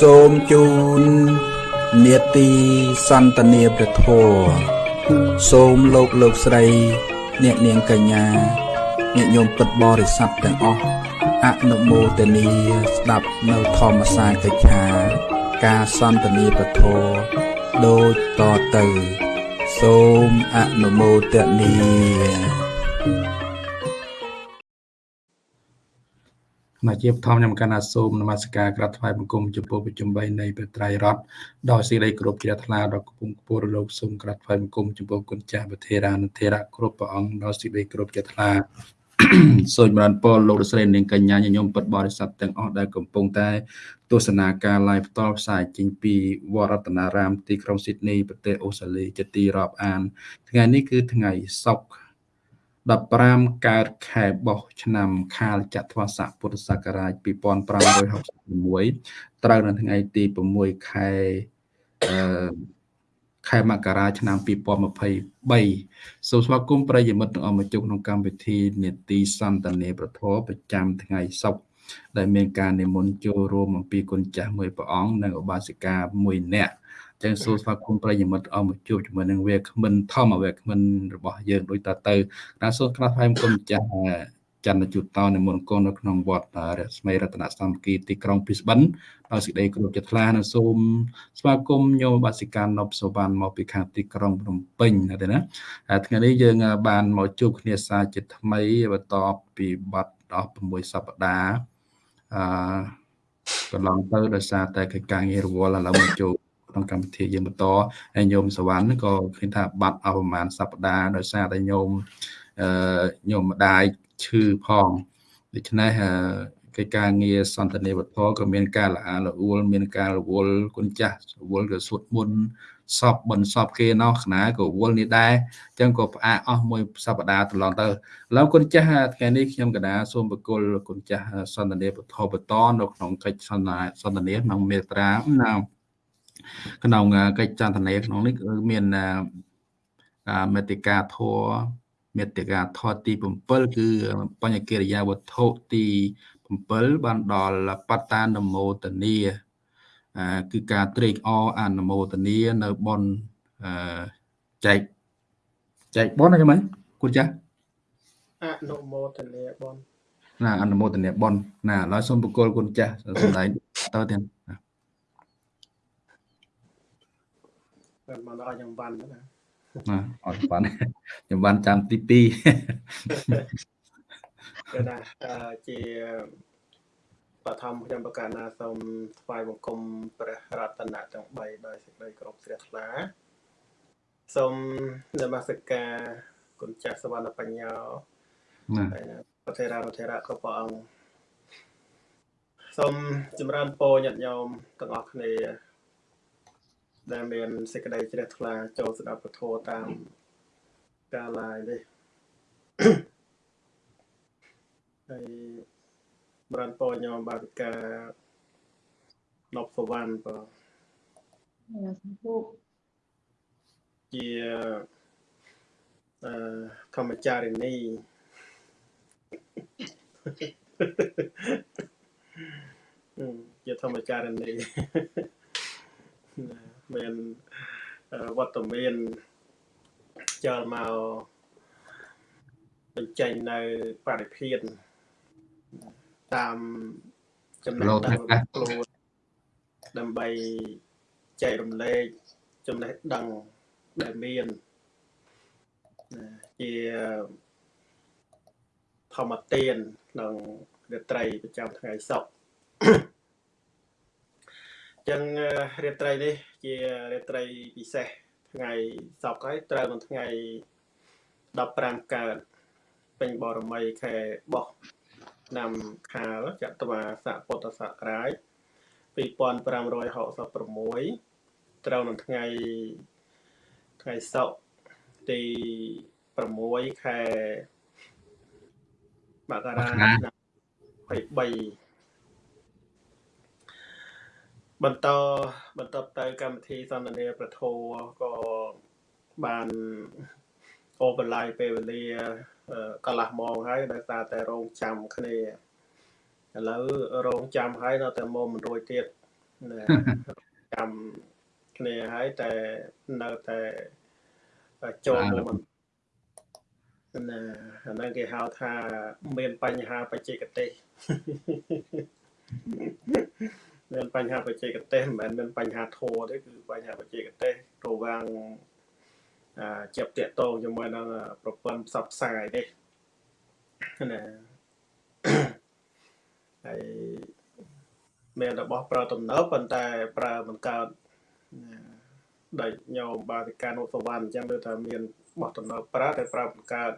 សូមជូននេតិសន្តានាព្រះធម៌សូមលោកលោកស្រី អ្នកនាងកញ្ញាញាតិញោមពិតបរិស័ទទាំងអស់អនុមោទនីស្ដាប់នៅធម្មសាកិច្ឆា ការសន្តានាព្រះធម៌ដូចតទៅ សូមអនុមោទនី មកជាបឋមខ្ញុំកណ្ណាសូមនមស្ការក្រាបថ្វាយបង្គំចំពោះប្រជុំ3នៃព្រះត្រៃរតដោយសេចក្តីគោរពជ្រះថ្លាដល់គង់គពរលោកសូមក្រាបថ្វាយបង្គំចំពោះគុណចាស់វធេរានុធេរៈគ្រប់ព្រះអង្គដោយសេចក្តីគោរពជ្រះថ្លាសូមបានពរលោកស្រីនាងកញ្ញាញញោមពិតបរិស័ទទាំងអស់ដែលកំពុងតែទស្សនាការ live ផ្ទាល់ផ្សាយចេញពីវត្តរតនារាមទីក្រុងស៊ីដនីប្រទេសអូស្ត្រាលីជាទីរាប់អាន ថ្ងៃនេះគឺថ្ងៃសុក្រ 15កើតខែបោះឆ្នាំខាលចត្វាស័កពុទ្ធសករាជ2566ត្រូវនៅថ្ងៃទី6ខែអឺខែមករាឆ្នាំ2023សូមស្វាគមន៍ប្រិយមិត្តទាំងអស់មកជួបក្នុងកម្មវិធីនេតិសន្តានាប្រធមប្រចាំថ្ងៃសុក្រដែលមានការនិមន្តចូលរួមអំពីគុណចាស់មួយព្រះអង្គនិងឧបាសិកាមួយនាក់ ចឹងសួរស្វាគមន៍ប្រិយមិត្តអស់មកជួបជាមួយនឹងវាគ្មិនធម្មវាគ្មិនរបស់យើងដូចតទៅណាសូមក្រាបថ្លែងគុណម្ចាស់ចន្ទជូតតនិមន្តកូននៅក្នុងវត្តរស្មីរតនសាមគ្គីទីក្រុងព្រីស្បិនដោយសេចក្តីគោរពចិត្តថ្លានិងសូមស្វាគមន៍ញោមបាសិកានប់សវណ្ណមកពីខាងទីក្រុងភ្នំពេញណាទេណាហើយថ្ងៃនេះយើងបានមកជួបគ្នាសាជាថ្មីបន្តពីបទដល់6សប្តាហ៍អឺកន្លងទៅដោយសារតែកិច្ចការងាររវល់ឥឡូវមកជួប ក្នុងកម្មវិធីយើងបន្តហើយញោមសវណ្ណក៏ឃើញថាបាត់អស់ប្រហែលសប្តាហ៍ដោយសារតែញោមអឺញោមម្ដាយឈឺផងដូច្នេះកិច្ចការងារសន្តានាវត្ថុក៏មានការល្អល្អួលមានការរវល់គុណចាស់រវល់ក៏សុទ្ធមុនសពបនសពគេណោះខ្នាក៏វល់នេះដែរអញ្ចឹងក៏ផ្អាកអស់មួយសប្តាហ៍កន្លងទៅឥឡូវគុណចាស់ថ្ងៃនេះខ្ញុំកដាសូមបកុលគុណចាស់សន្តានាវត្ថុបន្តនៅក្នុងកិច្ចសន្តាសន្តានាក្នុងមេត្រាណា ក្នុងកិច្ចចន្ទនាក្នុងនេះគឺមានមេតិកាធัวមេតិកាធរទី7គឺបញ្ញកិរិយាវត្ថុទី7បានដល់បត្តានមោទនីគឺការត្រេកអរអនុមោទនីនៅបនចែកចែកបនអីចឹងគូចាអនុមោទនីបនណាអនុមោទនីបនណាឥឡូវសូមបកគលគុណចាស់សម្ដែងតើទៀតបា នមកដល់យ៉ាងបានណាណាអត់បានខ្ញុំបានចាំទី2គឺណាជាបឋមខ្ញុំប្រកាសណាសូមថ្វាយបង្គំព្រះរតនៈទាំង3ដោយសេចក្តីគោរពជ្រះថ្លាសូមនមស្ការគុណចាស់សវណ្ណបញ្ញោណាប្រធេរាប្រធេរៈគ្រប់ព្រះអង្គសូមចម្រើនពរញាតិញោមទាំងអស់គ្នា ដែលមានសេចក្តីជ្រះថ្លាចូលស្ដាប់ពធតាមការឡាយនេះហើយបរានពោញោមបាវិកានប់សវណ្ណបើជាអឺធម្មចារិនីជាធម្មចារិនី មានវត្តមានចូលមកបញ្ចេញនៅបរិភានតាមចំណេះដឹងខ្លួនដើម្បីចែករំលែកចំណេះដឹងដែលមានជាធម្មទានក្នុងរាត្រីប្រចាំថ្ងៃសុក្រ ចឹងរាត្រីនេះជារាត្រីពិសេសថ្ងៃសប្តាហ៍ហើយត្រូវនៅថ្ងៃ15កើតពេញបរមីខែបោះឆ្នាំខាលចត្វាស័កពុទ្ធសករាជ2566ត្រូវនៅថ្ងៃថ្ងៃសុក្រទី6ខែមករាឆ្នាំ23 បន្តបន្តទៅកម្មវិធីសន្ទនាប្រធោក៏បានអូបន្លាយពេលវេលាកន្លះម៉ោងហើយដោយសារតែរងចាំគ្នាឥឡូវរងចាំហើយនៅតែមកមិនរួចទៀតណាចាំគ្នាហើយតែនៅតែចូលមកមិនណាអាហ្នឹងគេហៅថាមានបញ្ហាបច្ចេកទេស មានបញ្ហាបច្ចេកទេសមិនមែនមានបញ្ហាធម៌ទេគឺបញ្ហាបច្ចេកទេសរវាងអាជាប់តាកតងជាមួយនឹងប្រព័ន្ធផ្សព្វផ្សាយទេណាហើយមានរបស់ប្រើទំនើបប៉ុន្តែប្រើមិនកើតដែលញោមបាតិកានុសវណ្ណអញ្ចឹងដូចថាមានបោះទំនើបប្រើតែប្រើមិនកើតឥ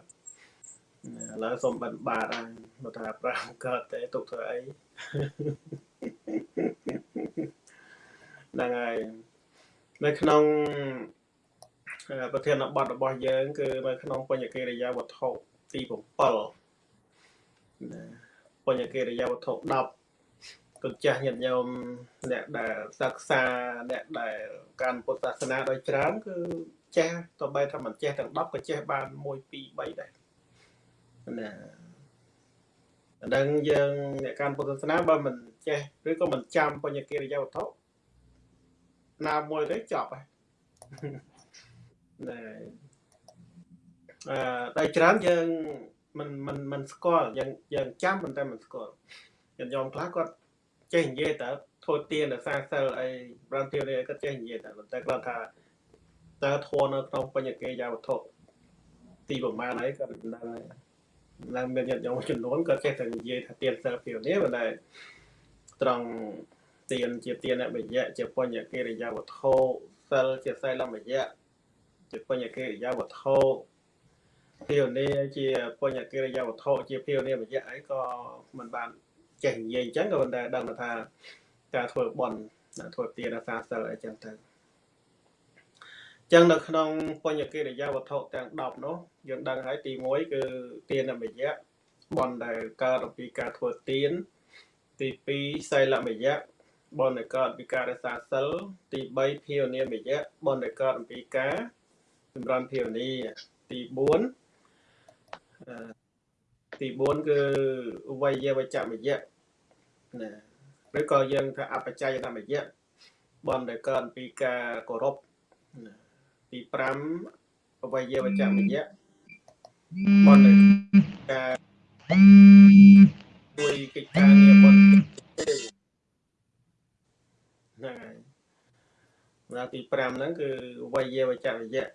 ឡូវសុំបិណ្ឌបាតហើយមកថាប្រើមិនកើតទេទុកធ្វើអី ហ្នឹងហើយនៅក្នុងប្រធានបទរបស់យើង គឺនៅក្នុងបញ្ញកិរិយាវត្ថុទី7ណាបញ្ញកិរិយាវត្ថុ10គុណចាស់ញាតិញោមអ្នកដែលសិក្សាអ្នកដែលកាន់ពុទ្ធសាសនាដោយច្រើនគឺចេះទៅបីថាមិនចេះទាំង10ក៏ចេះបាន1 2 3ដែរណាអានឹងយើងអ្នកកាន់ពុទ្ធសាសនាបើមិន ចេះឬក៏មិនចាំបញ្ញកិរិយាវត្ថុណាមួយទេចប់ហើយណែអឺតែច្រើនយើងមិនមិនមិនស្គាល់យើងយើងចាំប៉ុន្តែមិនស្គាល់យើងយំខ្លះគាត់ចេះនិយាយតែធ្វើទៀនរសាសិលអីប្រាំទៀនអីគាត់ចេះនិយាយតែប៉ុន្តែគាត់ថាតើធัวនៅក្នុងបញ្ញកិរិយាវត្ថុទីប្រមាណអីគាត់មិនដឹងហើយឡើងមានញាតិញោមចំនួនគាត់ចេះតែនិយាយថាទៀនសិលពីនេះប៉ុន្តែ ត្រង់ទៀនជាទៀនអបយៈជាបញ្ញកិរិយាវត្ថុសិលជាសិលមយៈជាបញ្ញកិរិយាវត្ថុភាវនាជាបញ្ញកិរិយាវត្ថុជាភាវនាមយៈអីក៏មិនបានចេះនិយាយអញ្ចឹងក៏ប៉ុន្តែដឹងថាការធ្វើបន់ធ្វើទានសាសិលអីចឹងទៅចឹងនៅក្នុងបញ្ញកិរិយាវត្ថុទាំង10នោះយើងដឹងហើយទី1គឺទានមយៈបន់ដែលកើតអំពីការធ្វើទាន ទី2សីលមយៈបនដែលកើតពីការរក្សាសិលទី3ភាវនាមយៈបនដែលកើតអំពីការចម្រើនភាវនាទី4ទី4គឺវយវចមយៈណាឬក៏យើងថាអបច្ច័យតាមយៈបនដែលកើតពីការគោរពទី5វយវចមយៈបនដែលការជួយកិច្ចការងារបនហ្នឹងហើយ ដល់ទី5ហ្នឹងគឺវយវចវយៈ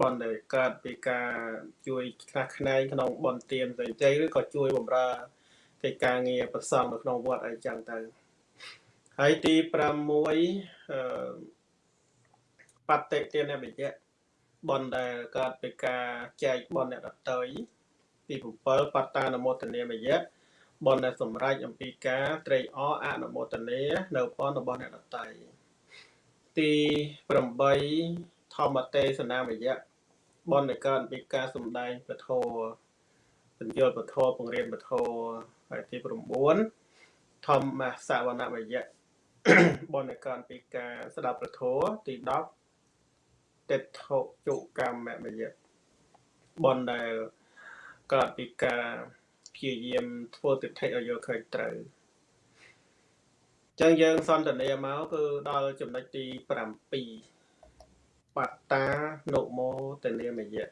បនដែលកើតពីការជួយខ្លះខ្នែងក្នុងបនទៀនផ្សេងៗឬក៏ជួយបម្រើកិច្ចការងារប្រសងនៅក្នុងវត្តអីចឹងទៅហើយទី6អឺបតិទានវិយៈបនដែលកើតពីការចែកបនអ្នកដតីទី7បត្តានមោទនាមយៈបនដែលសម្រេចអំពីការត្រេកអរអនុមោទនានៅបនរបស់អ្នកដតី ទី8ធម្មទេសនាមយៈបនដែលកើតពីការសំដែងពធបញ្យលពធពង្រៀនពធហើយទី9ធម្មសវនមយៈបនដែលកើតពីការស្ដាប់ពធទី10តិដ្ឋុជុកម្មមយៈបនដែលកើតពីការព្យាយាមធ្វើទិដ្ឋិឲ្យយកឃើញត្រូវ ចឹងយើងសន្ទនាមកគឺដល់ចំណុចទី7បត្តានុមោទនាមយៈ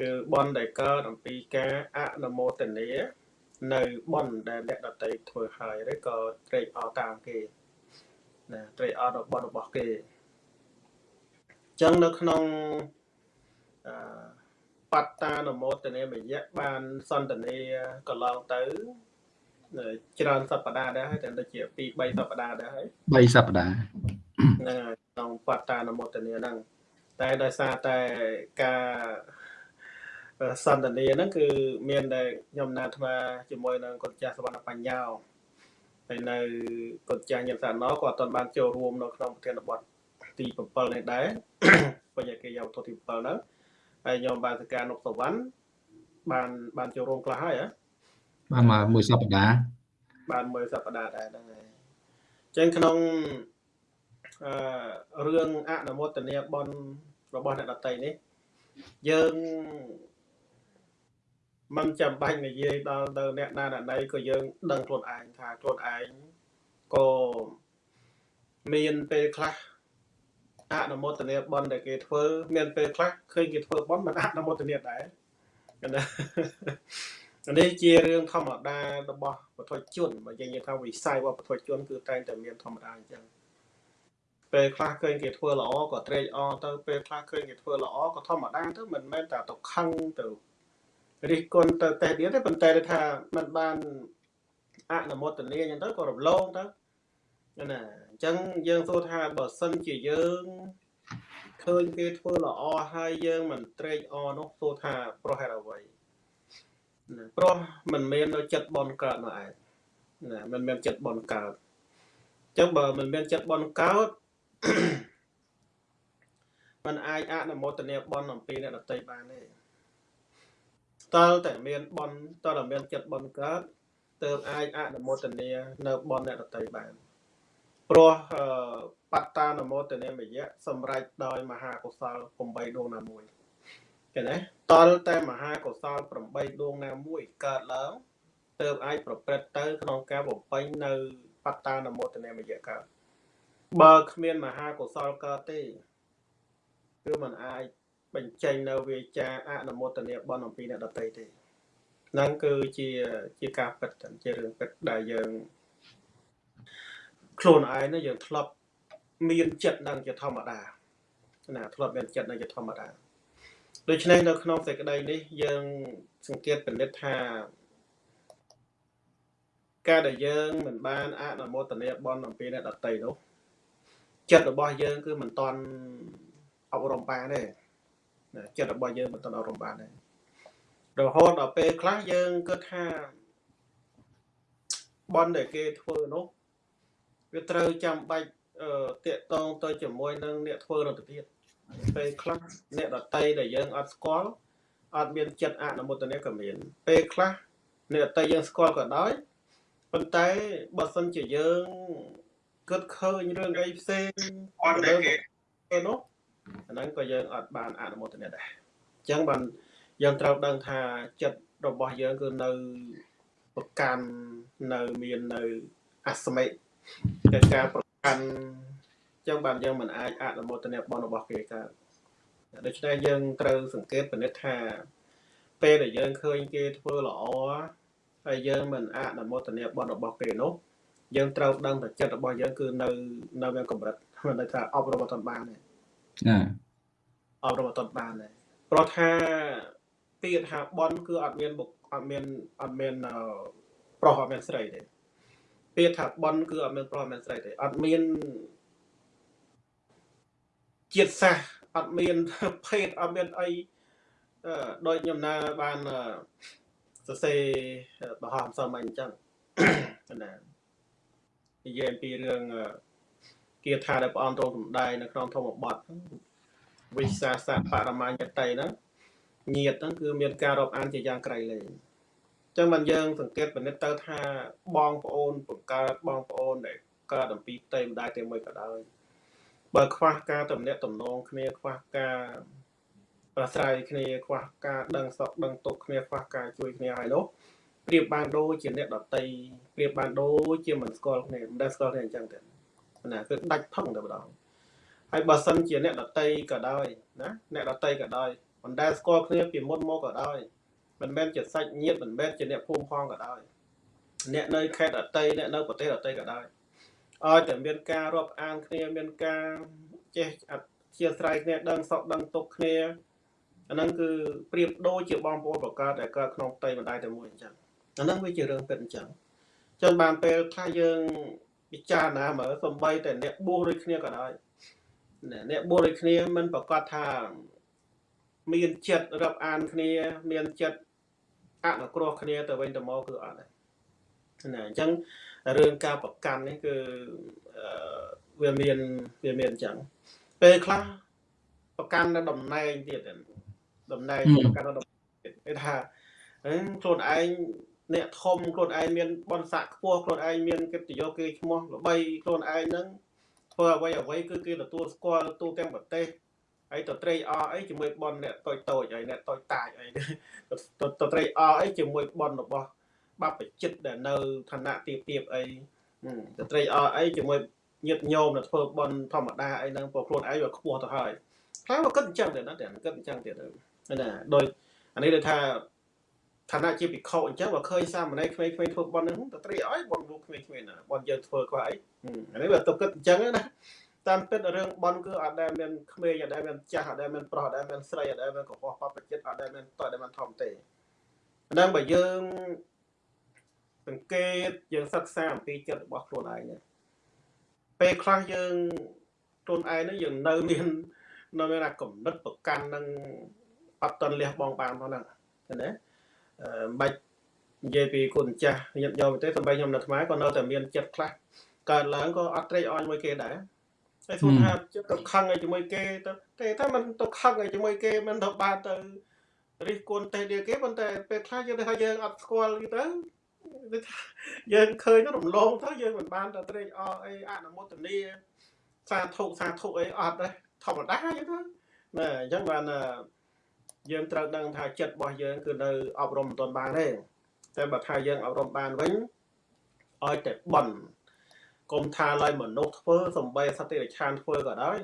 គឺបនដែលកើតអំពីការអនុមោទនានៅបនដែលអ្នកដតីធ្វើហើយឬក៏ត្រេកអរតាមគេណាត្រេកអរនៅបនរបស់គេចឹងនៅក្នុងអឺបត្តានមោទនេមយៈបានសន្តានាកន្លងទៅ ច្រើនសប្តាហ៍ដែរហើយតែដូចជា2 3សប្តាហ៍ដែរហើយ3សប្តាហ៍ហ្នឹងហើយក្នុងបត្តានមោទនាហ្នឹងតែដោយសារតែការសន្តានាហ្នឹងគឺមានតែខ្ញុំណាត់ថាជាមួយនឹងកុចាសវណ្ណបញ្ញោហើយនៅកុចាញញសាណោក៏អត់ទាន់បានចូលរួមនៅក្នុងប្រធានបទទី7នេះដែរបញ្ញកិរិយាវត្ថុទី7ហ្នឹងហើយខ្ញុំបានសការនុកសវណ្ណបានបានចូលរួមខ្លះហើយហ៎ បានមកមួយសប្តាហ៍បានមួយសប្តាហ៍ដែរហ្នឹងហើយអញ្ចឹងក្នុងអឺរឿងអនុមោទនាបនរបស់អ្នកដតីនេះយើងมันចាំបាច់និយាយដល់ទៅអ្នកណាអ្នកណីក៏យើងដឹងខ្លួនឯងថាខ្លួនឯងក៏មានពេលខ្លះអនុមោទនាបន់ដែលគេធ្វើ មានពេលខ្លះឃើញគេធ្វើបន់មិនអនុមោទនាដែរណា នេះជារឿងធម្មតារបស់បុថុជនបើយើងនិយាយថាវិស័យរបស់បុថុជនគឺតែងតែមានធម្មតាអញ្ចឹងពេលខ្លះឃើញគេធ្វើល្អក៏ត្រេកអរទៅពេលខ្លះឃើញគេធ្វើល្អក៏ធម្មតាទៅមិនមែនតែទៅខឹងទៅរិះគន់ទៅតេះទៀតទេប៉ុន្តែថាมันបានអនុមោទនាអញ្ចឹងទៅក៏រំលងទៅណាអញ្ចឹងយើងសួរថាបើសិនជាយើងឃើញគេធ្វើល្អហើយយើងមិនត្រេកអរនោះសួរថាប្រហែលអ្វីណា ព្រោះมันមាននៅចិត្តបនកើតនោះឯងណាมันមានចិត្តបនកើតអញ្ចឹងបើมันមានចិត្តបនកើតมันអាចអនុមោទនាបនអំពីអ្នកដតីបានទេតើតែមានបនតើតែមានចិត្តបនកើតទើបអាចអនុមោទនានៅបនអ្នកដតីបានព្រោះបត្តានមោទនាមយៈសម្រេចដោយមហាកុសល8ដួងណាមួយឃើញទេ តលតែមហាកុសល8ដួងណាមួយកើតឡើងទើបអាចប្រព្រឹត្តទៅក្នុងការបំពេញនៅបត្តានមោទនាមយៈកើតបើគ្មានមហាកុសលកើតទេគឺมันអាចបញ្ចេញនៅវាចាអនុមោទនាបនអំពីអ្នកដតីទេហ្នឹងគឺជាជាការពិតជារឿងពិតដែលយើងខ្លួនឯងនេះយើងធ្លាប់មានចិត្តនឹងជាធម្មតាណាធ្លាប់មានចិត្តនឹងជាធម្មតា ដូច្នេះនៅក្នុងសេចក្តីនេះយើងសង្កេតពិនិត្យថាការដែលយើងមិនបានអនុមោទនាបនអំពីអ្នកដតីនោះចិត្តរបស់យើងគឺមិនតន់អប់រំបានទេណាចិត្តរបស់យើងមិនតន់អប់រំបានទេរហូតដល់ពេលខ្លះយើងគិតថាបនដែលគេធ្វើនោះវាត្រូវចាំបាច់តាក់តងទៅជាមួយនឹងអ្នកធ្វើរត់ទៀត ពេលខ្លះអ្នកដតីដែលយើងអត់ស្គាល់អត់មានចិត្តអនុមោទនាក៏មាន ពេលខ្លះអ្នកដតីយើងស្គាល់ក៏ដោយប៉ុន្តែបើសិនជាយើងគិតឃើញរឿងអីផ្សេងអត់ដែលគេនោះអាហ្នឹងក៏យើងអត់បានអនុមោទនាដែរអញ្ចឹងបានយើងត្រូវដឹងថាចិត្តរបស់យើងគឺនៅប្រកាន់នៅមាននៅអស្មិតែការប្រកាន់ ចឹងបានយើងមិនអាចអនុមោទនាបនរបស់គេកើតដូច្នេះយើងត្រូវសង្កេតពិនិត្យថា ពេលដែលយើងឃើញគេធ្វើល្អហើយយើងមិនអនុមោទនាបនរបស់គេនោះយើងត្រូវដឹងតែចិត្តរបស់យើងគឺនៅនៅមានកម្រិតមិនន័យថាអប់រំអត់បានទេណាអប់រំអត់បានទេព្រោះថាពាក្យថាបនគឺអត់មានអត់មានអត់មានប្រុសអត់មានស្រីទេពាក្យថាបនគឺអត់មានប្រុសអត់មានស្រីទេអត់មាន ជាតិសាសអត់មានភេទអត់មានអីដោយខ្ញុំណាបានសរសេរបរោះអំសមអញ្ចឹងណានិយាយអំពីរឿងគាថាដែលព្រះអង្គទ្រង់សម្ដែងនៅក្នុងធម្មបទវិសាសៈបរមញ្ញតិហ្នឹងញាតហ្នឹងគឺមានការរាប់អានជាយ៉ាងក្រៃលែងចឹងបានយើង សង្កេតពិនិត្យទៅថាបងប្អូនបង្កើតបងប្អូនដែលកើតអំពីផ្ទៃម្ដាយតែមួយក៏ដោយ បើខ្វះការតំណាក់តំណងគ្នាខ្វះការប្រស្រ័យគ្នាខ្វះការដឹងសក់ដឹងទុកគ្នាខ្វះការជួយគ្នាហើយនោះប្រៀបបានដូចជាអ្នកដតីប្រៀបបានដូចជាមិនស្គាល់គ្នាមិនដែលស្គាល់គ្នាអញ្ចឹងទេណាគឺដាច់ផឹងតែម្ដងហើយបើសិនជាអ្នកដតីក៏ដោយណាអ្នកដតីក៏ដោយមិនដែលស្គាល់គ្នាពីមុនមកក៏ដោយមិនមែនជាសាច់ញាតិមិនមែនជាអ្នកភូមិផងក៏ដោយអ្នកនៅខេត្តអតីអ្នកនៅប្រទេសអតីក៏ដោយ ឲ្យតែមានការរាប់អានគ្នាមានការចេះអធិស្ឋានគ្នាដឹងសក់ដឹងទុកគ្នាអាហ្នឹងគឺប្រៀបដូចជាបងប្អូនប្រកើតដែលកើតក្នុងផ្ទៃបណ្ដាយតែមួយអញ្ចឹងអាហ្នឹងវាជារឿងពិតអញ្ចឹងចឹងបានពេលថាយើងពិចារណាមើលសំបីតែអ្នកបួសដូចគ្នាក៏ដោយអ្នកបួសដូចគ្នាមិនប្រកាសថាមានចិត្តរាប់អានគ្នា មានចិត្តអនុគ្រោះគ្នាទៅវិញទៅមកគឺអត់ដែរណាអញ្ចឹង រឿងការប្រកាន់នេះគឺវាមានវាមានអញ្ចឹងពេលខ្លះប្រកាន់នៅតំណែងទៀតតំណែងប្រកាន់នៅតំណែងគេថាខ្លួនឯងអ្នកធំខ្លួនឯងមានបនស័កខ្ពស់ខ្លួនឯងមានកិត្តិយសគេឈ្មោះល្បីខ្លួនឯងហ្នឹងធ្វើអ្វីអ្វីគឺគេទទួលស្គាល់ទូទាំងប្រទេសហើយទៅត្រេកអរអីជាមួយប៉ុនអ្នកតូចតូចហើយអ្នកតូចតាចអីទៅទៅត្រេកអរអីជាមួយប៉ុនរបស់ បព្វជិតដែលនៅឋានៈទៀបទៀបអីហឹមទៅត្រេកអរអីជាមួយញាតិញោមដែលធ្វើប៉ុនធម្មតាអីហ្នឹងព្រោះខ្លួនឯងវាខ្ពស់ទៅហើយខ្លះមកគិតអញ្ចឹងទៀតណាតែគិតអញ្ចឹងទៀតទៅណាដោយអានេះដូចថាឋានៈជាភិក្ខុអញ្ចឹងបើឃើញសាមណេរក្មេងៗធ្វើប៉ុនហ្នឹងទៅត្រេកអរប៉ុនលោកក្មេងៗណាប៉ុនយើងធ្វើខ្វះអីហឹមអានេះវាទៅគិតអញ្ចឹងណាតាមពិតរឿងបនគឺអត់ដែលមានក្មេងអត់ដែលមានចាស់អត់ដែលមានប្រុសអត់ដែលមានស្រីអត់ដែលមានកុហកបបចិត្តអត់ដែលមានតើដែលមានធំទេអាហ្នឹងបើយើង សង្កេតយើងសិក្សាអំពីចិត្តរបស់ខ្លួនឯងនេះពេលខ្លះយើងខ្លួនឯងនេះយើងនៅមាននៅមានអាកំណត់ប្រកាន់នឹងអត់តន់លះបងបានផងហ្នឹងឃើញទេអឺមិនបាច់និយាយពីគុណចាស់ញាតិញោមទេសម្រាប់ខ្ញុំនៅថ្មក៏នៅតែមានចិត្តខ្លះកើតឡើងក៏អត់ត្រេកអរជាមួយគេដែរ តែសួរថាចិត្តទៅខឹងឲ្យជាមួយគេទៅតែថាมันទៅខឹងឲ្យជាមួយគេมันទៅបានទៅរិះគន់ទេdiaគេប៉ុន្តែពេលខ្លះយើងថាយើងអត់ស្គាល់គេទៅដូចថា យើងឃើញទៅរំលងទៅយើងមិនបានទៅត្រេកអរអីអនុមោទនាសាធុសាធុអីអត់ទេធម្មតាអញ្ចឹងទៅណាអញ្ចឹងបានយើងត្រូវដឹងថាចិត្តរបស់យើងគឺនៅអប់រំមិនទាន់បានទេតែបើថាយើងអប់រំបានវិញឲ្យតែបន់កុំថាឡើយមនុស្សធ្វើសំបីសត្វតិរច្ឆានធ្វើក៏ដោយ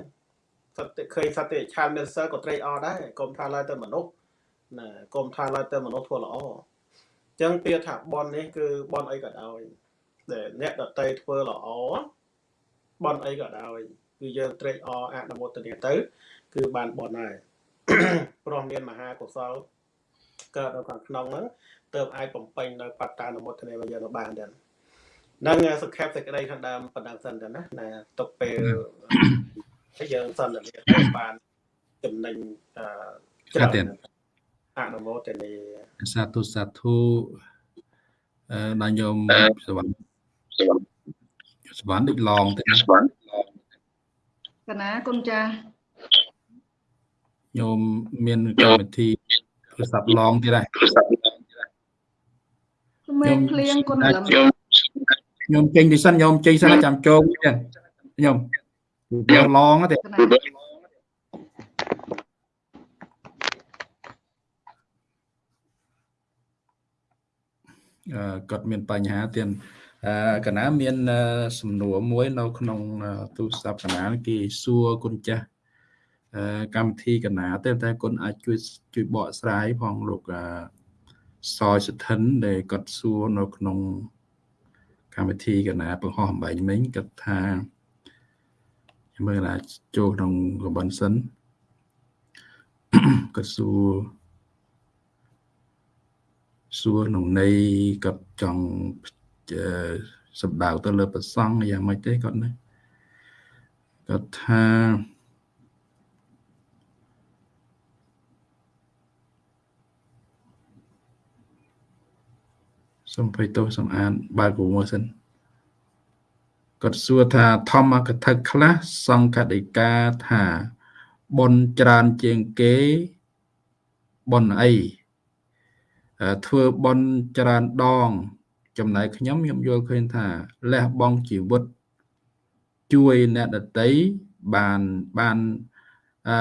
សត្វឃើញសត្វតិរច្ឆានមានសិលក៏ត្រេកអរដែរកុំថាឡើយតែមនុស្សណាកុំថាឡើយតែមនុស្សធ្វើល្អអញ្ចឹងពាក្យថាបននេះគឺបនអីក៏ដោយដែលអ្នកដតីធ្វើល្អបនអីក៏ដោយគឺយើងត្រេកអរអនុមោទនាទៅ គឺបានបនហើយព្រោះមានមហាកុសលកើតនៅខាងក្នុងហ្នឹងទើបអាចបំពេញនៅបត្តានុមោទនារបស់យើងបានដែរនឹងសង្ខេបសេចក្តីខាងដើមប៉ុណ្ណឹងសិនទៅណាណាទុកពេលហើយយើងសន្ទនាទៅបានចំណេញអឺច្រើន អនុមោទនាសាធុសាធុអឺដល់ញោមសវណ្ណសវណ្ណដូចឡងទៅណាកណាគុណចាស់ញោមមានកម្មវិធីទូរស័ព្ទឡងទៀតដែរក្មេងភ្លៀងគុណលំញោមចេញពីសិនញោមចេញសិនចាំចូលទៀតញោមយកឡងទេ កណា អឺ គាត់មានបញ្ហាទៀតអឺកណាមានអឺសំណួរមួយនៅក្នុងអឺទូរស័ព្ទកណាគេសួរគុណចាស់អឺកម្មវិធីកណាតែតែគុណអាចជួយជួយបកស្រាយផងលោកអឺសយសធិនដែលគាត់សួរនៅក្នុងកម្មវិធីកណាបង្ហោះអំបែងមិញគាត់ថាខ្ញុំមើលអាចចូលក្នុងកបិនសិនគាត់សួរ សួរក្នុងន័យគាត់ចង់អឺសម្ដៅទៅលើប្រសង់យ៉ាងម៉េចទេគាត់ណាគាត់ថាសំភ័យទោសសំអានបើកមួយសិនគាត់សួរថាធម្មកថាខ្លះសង្ឃដីកាថាបុណ្យច្រើនជាងគេបុណ្យអីអឺ ធ្វើបន់ច្រើនដង ចំណែកខ្ញុំខ្ញុំយល់ឃើញថាលះបង់ជីវិត ជួយអ្នកដតីបានបានអឺ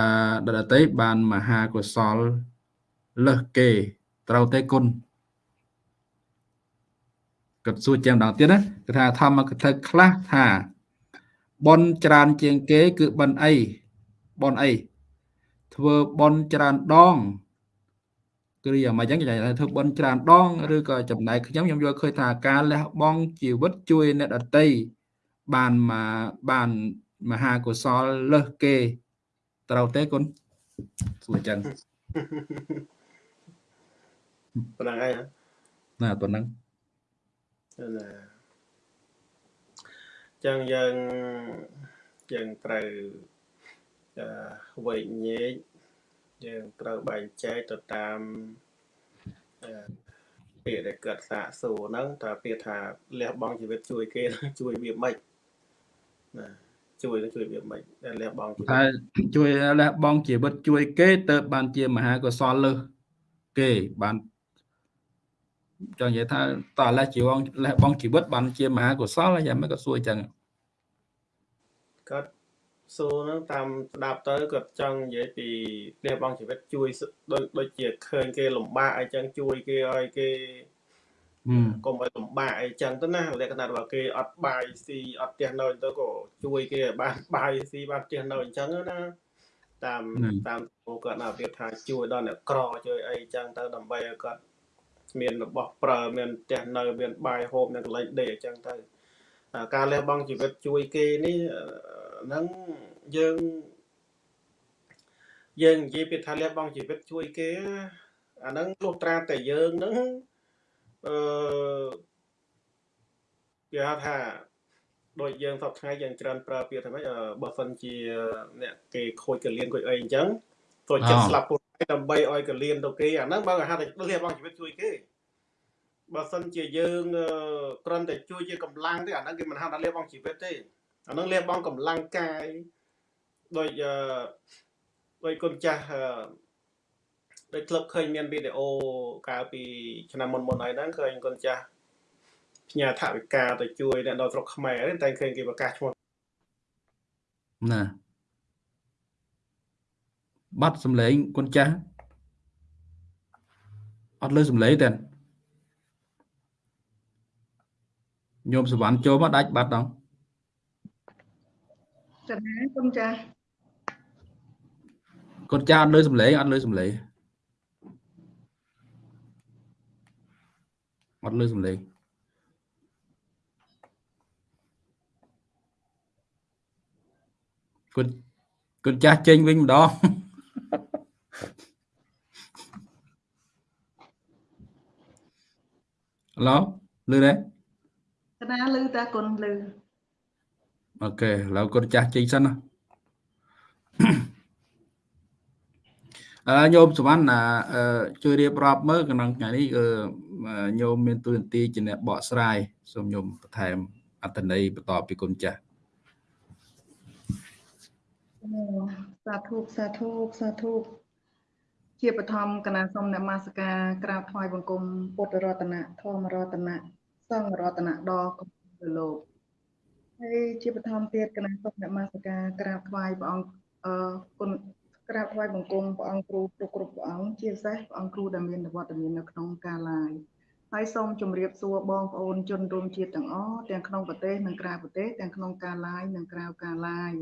អ្នកដតីបានមហាកុសលលើសគេត្រូវតែគុណគាត់សួរចាំដល់ទៀតណាគាត់ថាធម្មកថាខ្លះថាបន់ច្រើនជាងគេ គឺបន់អីបន់អីធ្វើបន់ច្រើនដង គ្រាមកអញ្ចឹងគេថាធ្វើបន់ច្រើនដងឬក៏ចំណែកខ្ញុំខ្ញុំយល់ឃើញថាការលះបង់ជីវិតជួយអ្នកដតីបានមកបានមហាកុសលលើសគេត្រូវទេគុណសួរអញ្ចឹងប៉ុណ្ណឹងហើយណាប៉ុណ្ណឹងណាចឹងយើងយើងត្រូវអឺវែកញែក យើងត្រូវបែងចែកទៅតាមអឺពាក្យដែលកើតសាកសួរហ្នឹងតើពាក្យថាលះបង់ជីវិតជួយគេជួយវាមិនណាជួយទៅជួយវាមិនដែលលះបង់ជីវិតថាជួយលះបង់ជីវិតជួយគេទៅបានជាមហាកុសលលើសគេបានចង់និយាយថាតើលះជីវងលះបង់ជីវិតបានជាមហាកុសលយ៉ាងម៉េចក៏សួរអញ្ចឹងគាត់ សួរហ្នឹងតាមស្ដាប់ទៅគាត់ចង់និយាយពីលះបង់ជីវិតជួយសដូចដូចជាឃើញគេលំបាកអីចឹងជួយគេឲ្យគេហឹមកុំឲ្យលំបាកអីចឹងទៅណាលក្ខណៈថាគេអត់បាយស៊ីអត់ផ្ទះនៅទៅក៏ជួយគេឲ្យបានបាយស៊ីបានផ្ទះនៅអញ្ចឹងណាតាមតាមពួកគាត់ណាប្រៀបថាជួយដល់អ្នកក្រជួយអីចឹងទៅដើម្បីឲ្យគាត់មានរបស់ប្រើមានផ្ទះនៅមានបាយហូបមានកន្លែងដេកអញ្ចឹងទៅអាការលះបង់ជីវិតជួយគេនេះអឺ ហ្នឹងយើងយើងនិយាយពីថាលះបង់ជីវិតជួយគេអាហ្នឹងលុះត្រាតែយើងហ្នឹងអឺគេហៅថាដូចយើងសពថ្ងៃយើងច្រើនប្រើពាក្យថាម៉េចអឺបើសិនជាអ្នកគេខូចកលៀនខូចអីអញ្ចឹងចូលចិត្តស្លាប់ខ្លួនឯងដើម្បីឲ្យកលៀនទៅគេអាហ្នឹងបើគេហៅថាលះបង់ជីវិតជួយគេបើសិនជាយើងអឺគ្រាន់តែជួយជាកម្លាំងទេអាហ្នឹងគេមិនហៅថាលះបង់ជីវិតទេ អាហ្នឹងលះបង់កម្លាំងកាយដូចអឺដូចគុណចាស់អឺដូចធ្លាប់ឃើញមានវីដេអូកាលពីឆ្នាំមុនមុនៗហើយហ្នឹងឃើញគុណចាស់ផ្ញើថវិកាទៅជួយអ្នកដល់ស្រុកខ្មែរទេតែឃើញគេប្រកាសឈ្មោះណាបាត់សំឡេងគុណចាស់អត់លើសំឡេងទេញោមសវណ្ណចូលមកដាច់បាត់ដល់ កណាគុណចាស់គុណចាស់អត់លើសំឡេងអត់លើសំឡេងអត់លើសំឡេងគុណគុណចាស់ចេញវិញម្ដងឡូលឺទេកណាលឺតាគុណលឺ អូខេឥឡូវគុណចាស់ចេញសិនណាអឺញោមសវណ្ណណាអឺជួយរៀបរាប់មើលក្នុងថ្ងៃនេះអឺញោមមានទួនាទីជាអ្នកបកស្រាយសូមញោមបន្ថែមអត្ថន័យបន្តពីគុណចាស់អូសាធុសាធុសាធុជាបឋមកណាសូមនមស្ការក្រាបថ្វាយបង្គំពុទ្ធរតនៈធម្មរតនៈសង្ឃរតនៈដល់គម្ពីរលោក ហើយជាបឋមទៀតកណាសូមនមស្ការក្រាបថ្វាយព្រះអង្គអឺគុណក្រាបថ្វាយបង្គំព្រះអង្គគ្រូគ្រប់គ្រប់ព្រះអង្គជាពិសេសព្រះអង្គគ្រូដែលមានវត្តមាននៅក្នុងការឡាយហើយសូមជម្រាបសួរបងប្អូនជនរួមជាតិទាំងអស់ទាំងក្នុងប្រទេសនិងក្រៅប្រទេសទាំងក្នុងការឡាយនិងក្រៅការឡាយ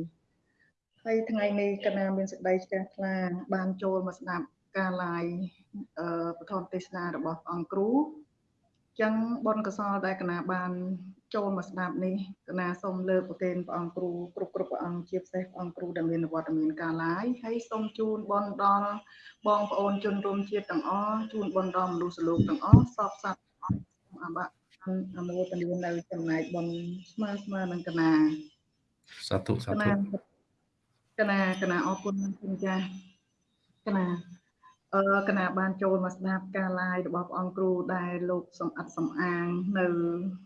ហើយថ្ងៃនេះកណាមានសេចក្តីជ្រះថ្លា បានចូលមកស្ដាប់ការ live អឺពធមទេសនារបស់ព្រះអង្គគ្រូអញ្ចឹងបុណ្យកុសលដែលកណាបាន ចូលមកស្ដាប់នេះកណាសូមលើកប្រគេនព្រះអង្គគ្រូគ្រប់គ្រប់ព្រះអង្គជាពិសេសព្រះអង្គគ្រូដែលមានវត្តមានការ live ហើយសូមជូនបុណ្យដល់បងប្អូនជនរួមជាតិទាំងអស់ជូនបុណ្យដល់មនុស្សលោកទាំងអស់សពសត្វទាំងអស់សូមអបអនុមោទនានៅចំណែកបុណ្យស្មើស្មើនឹងកណាសាធុសាកធុណាកណាកណាអរគុណគុណចាស់កណាអឺកណាបានចូលមកស្ដាប់ការ live របស់ព្រះអង្គគ្រូដែលលោកសំអិតសំអាងនៅអឺ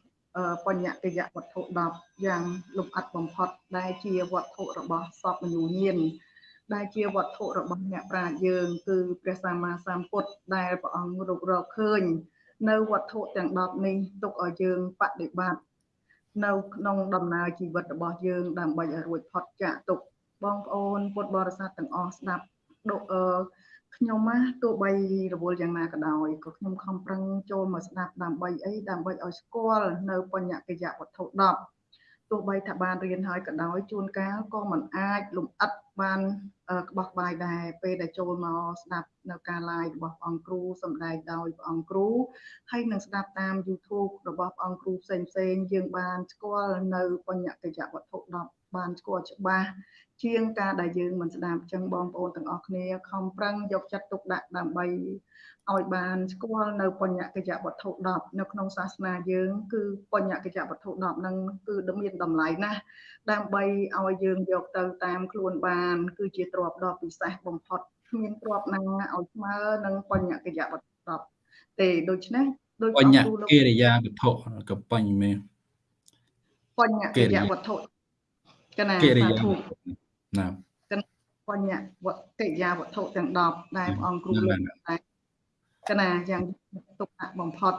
បញ្ញកិយវត្ថុ10យ៉ាងលំអិតបំផុតដែលជាវត្ថុរបស់សពមនុស្សញាណដែលជាវត្ថុរបស់អ្នកប្រាជ្ញយើង គឺព្រះសម្មាសម្ពុទ្ធដែលព្រះអង្គរករកឃើញ នៅវត្ថុទាំង10នេះទុកឲ្យយើងបដិបត្តិនៅក្នុងដំណើរជីវិតរបស់យើង ដើម្បីឲ្យរួចផុតចាកទុក្ខបងប្អូនពុទ្ធបរិស័ទទាំងអស់ស្ដាប់ដូចអឺ ខ្ញុំណាទោះបីរវល់យ៉ាងណាក៏ដោយក៏ខ្ញុំខំប្រឹងចូលមកស្ដាប់ដើម្បីអីដើម្បីឲ្យស្គាល់នៅបញ្ញកិយវត្ថុ10ទោះបីថាបានរៀនហើយក៏ដោយជួនកាលក៏មិនអាចលំអិតបានអឺក្បោះក្បាយដែរពេលដែលចូលមកស្ដាប់នៅការ live របស់ព្រះអង្គគ្រូសម្ដែងដោយព្រះអង្គគ្រូហើយនឹងស្ដាប់តាម YouTube របស់ព្រះអង្គគ្រូផ្សេងផ្សេងៗយើងបានស្គាល់នៅបញ្ញកិយវត្ថុ10បានស្គាល់ច្បាស់ ជាងការដែលយើងមិនស្ដាប់អញ្ចឹងបងប្អូនទាំងអស់គ្នាខំប្រឹងយកចិត្តទុកដាក់ដើម្បីឲ្យបានស្គាល់នៅបញ្ញកិយវត្ថុ10នៅក្នុងសាសនាយើង គឺបញ្ញកិយវត្ថុ10ហ្នឹងគឺមានតម្លៃណាស់ដើម្បីឲ្យយើងយកទៅតាមខ្លួនបាន គឺជាទ្រព្យដ៏ពិសេសបំផុតគ្មានទ្រព្យណាឲ្យស្មើនឹងបញ្ញកិយវត្ថុ10ទេដូច្នេះដោយបញ្ញគ្រូលោកកិរិយាវត្ថុក៏បញ្ញមែនបញ្ញកិយវត្ថុកណាកិរិសាយាធុ ណាបញ្ញវត្ថុកិរិយាវត្ថុទាំង10ដែលព្រះអង្គគ្រូហ្នឹងលើកតែកណាយ៉ាងទុកដាក់បំផុត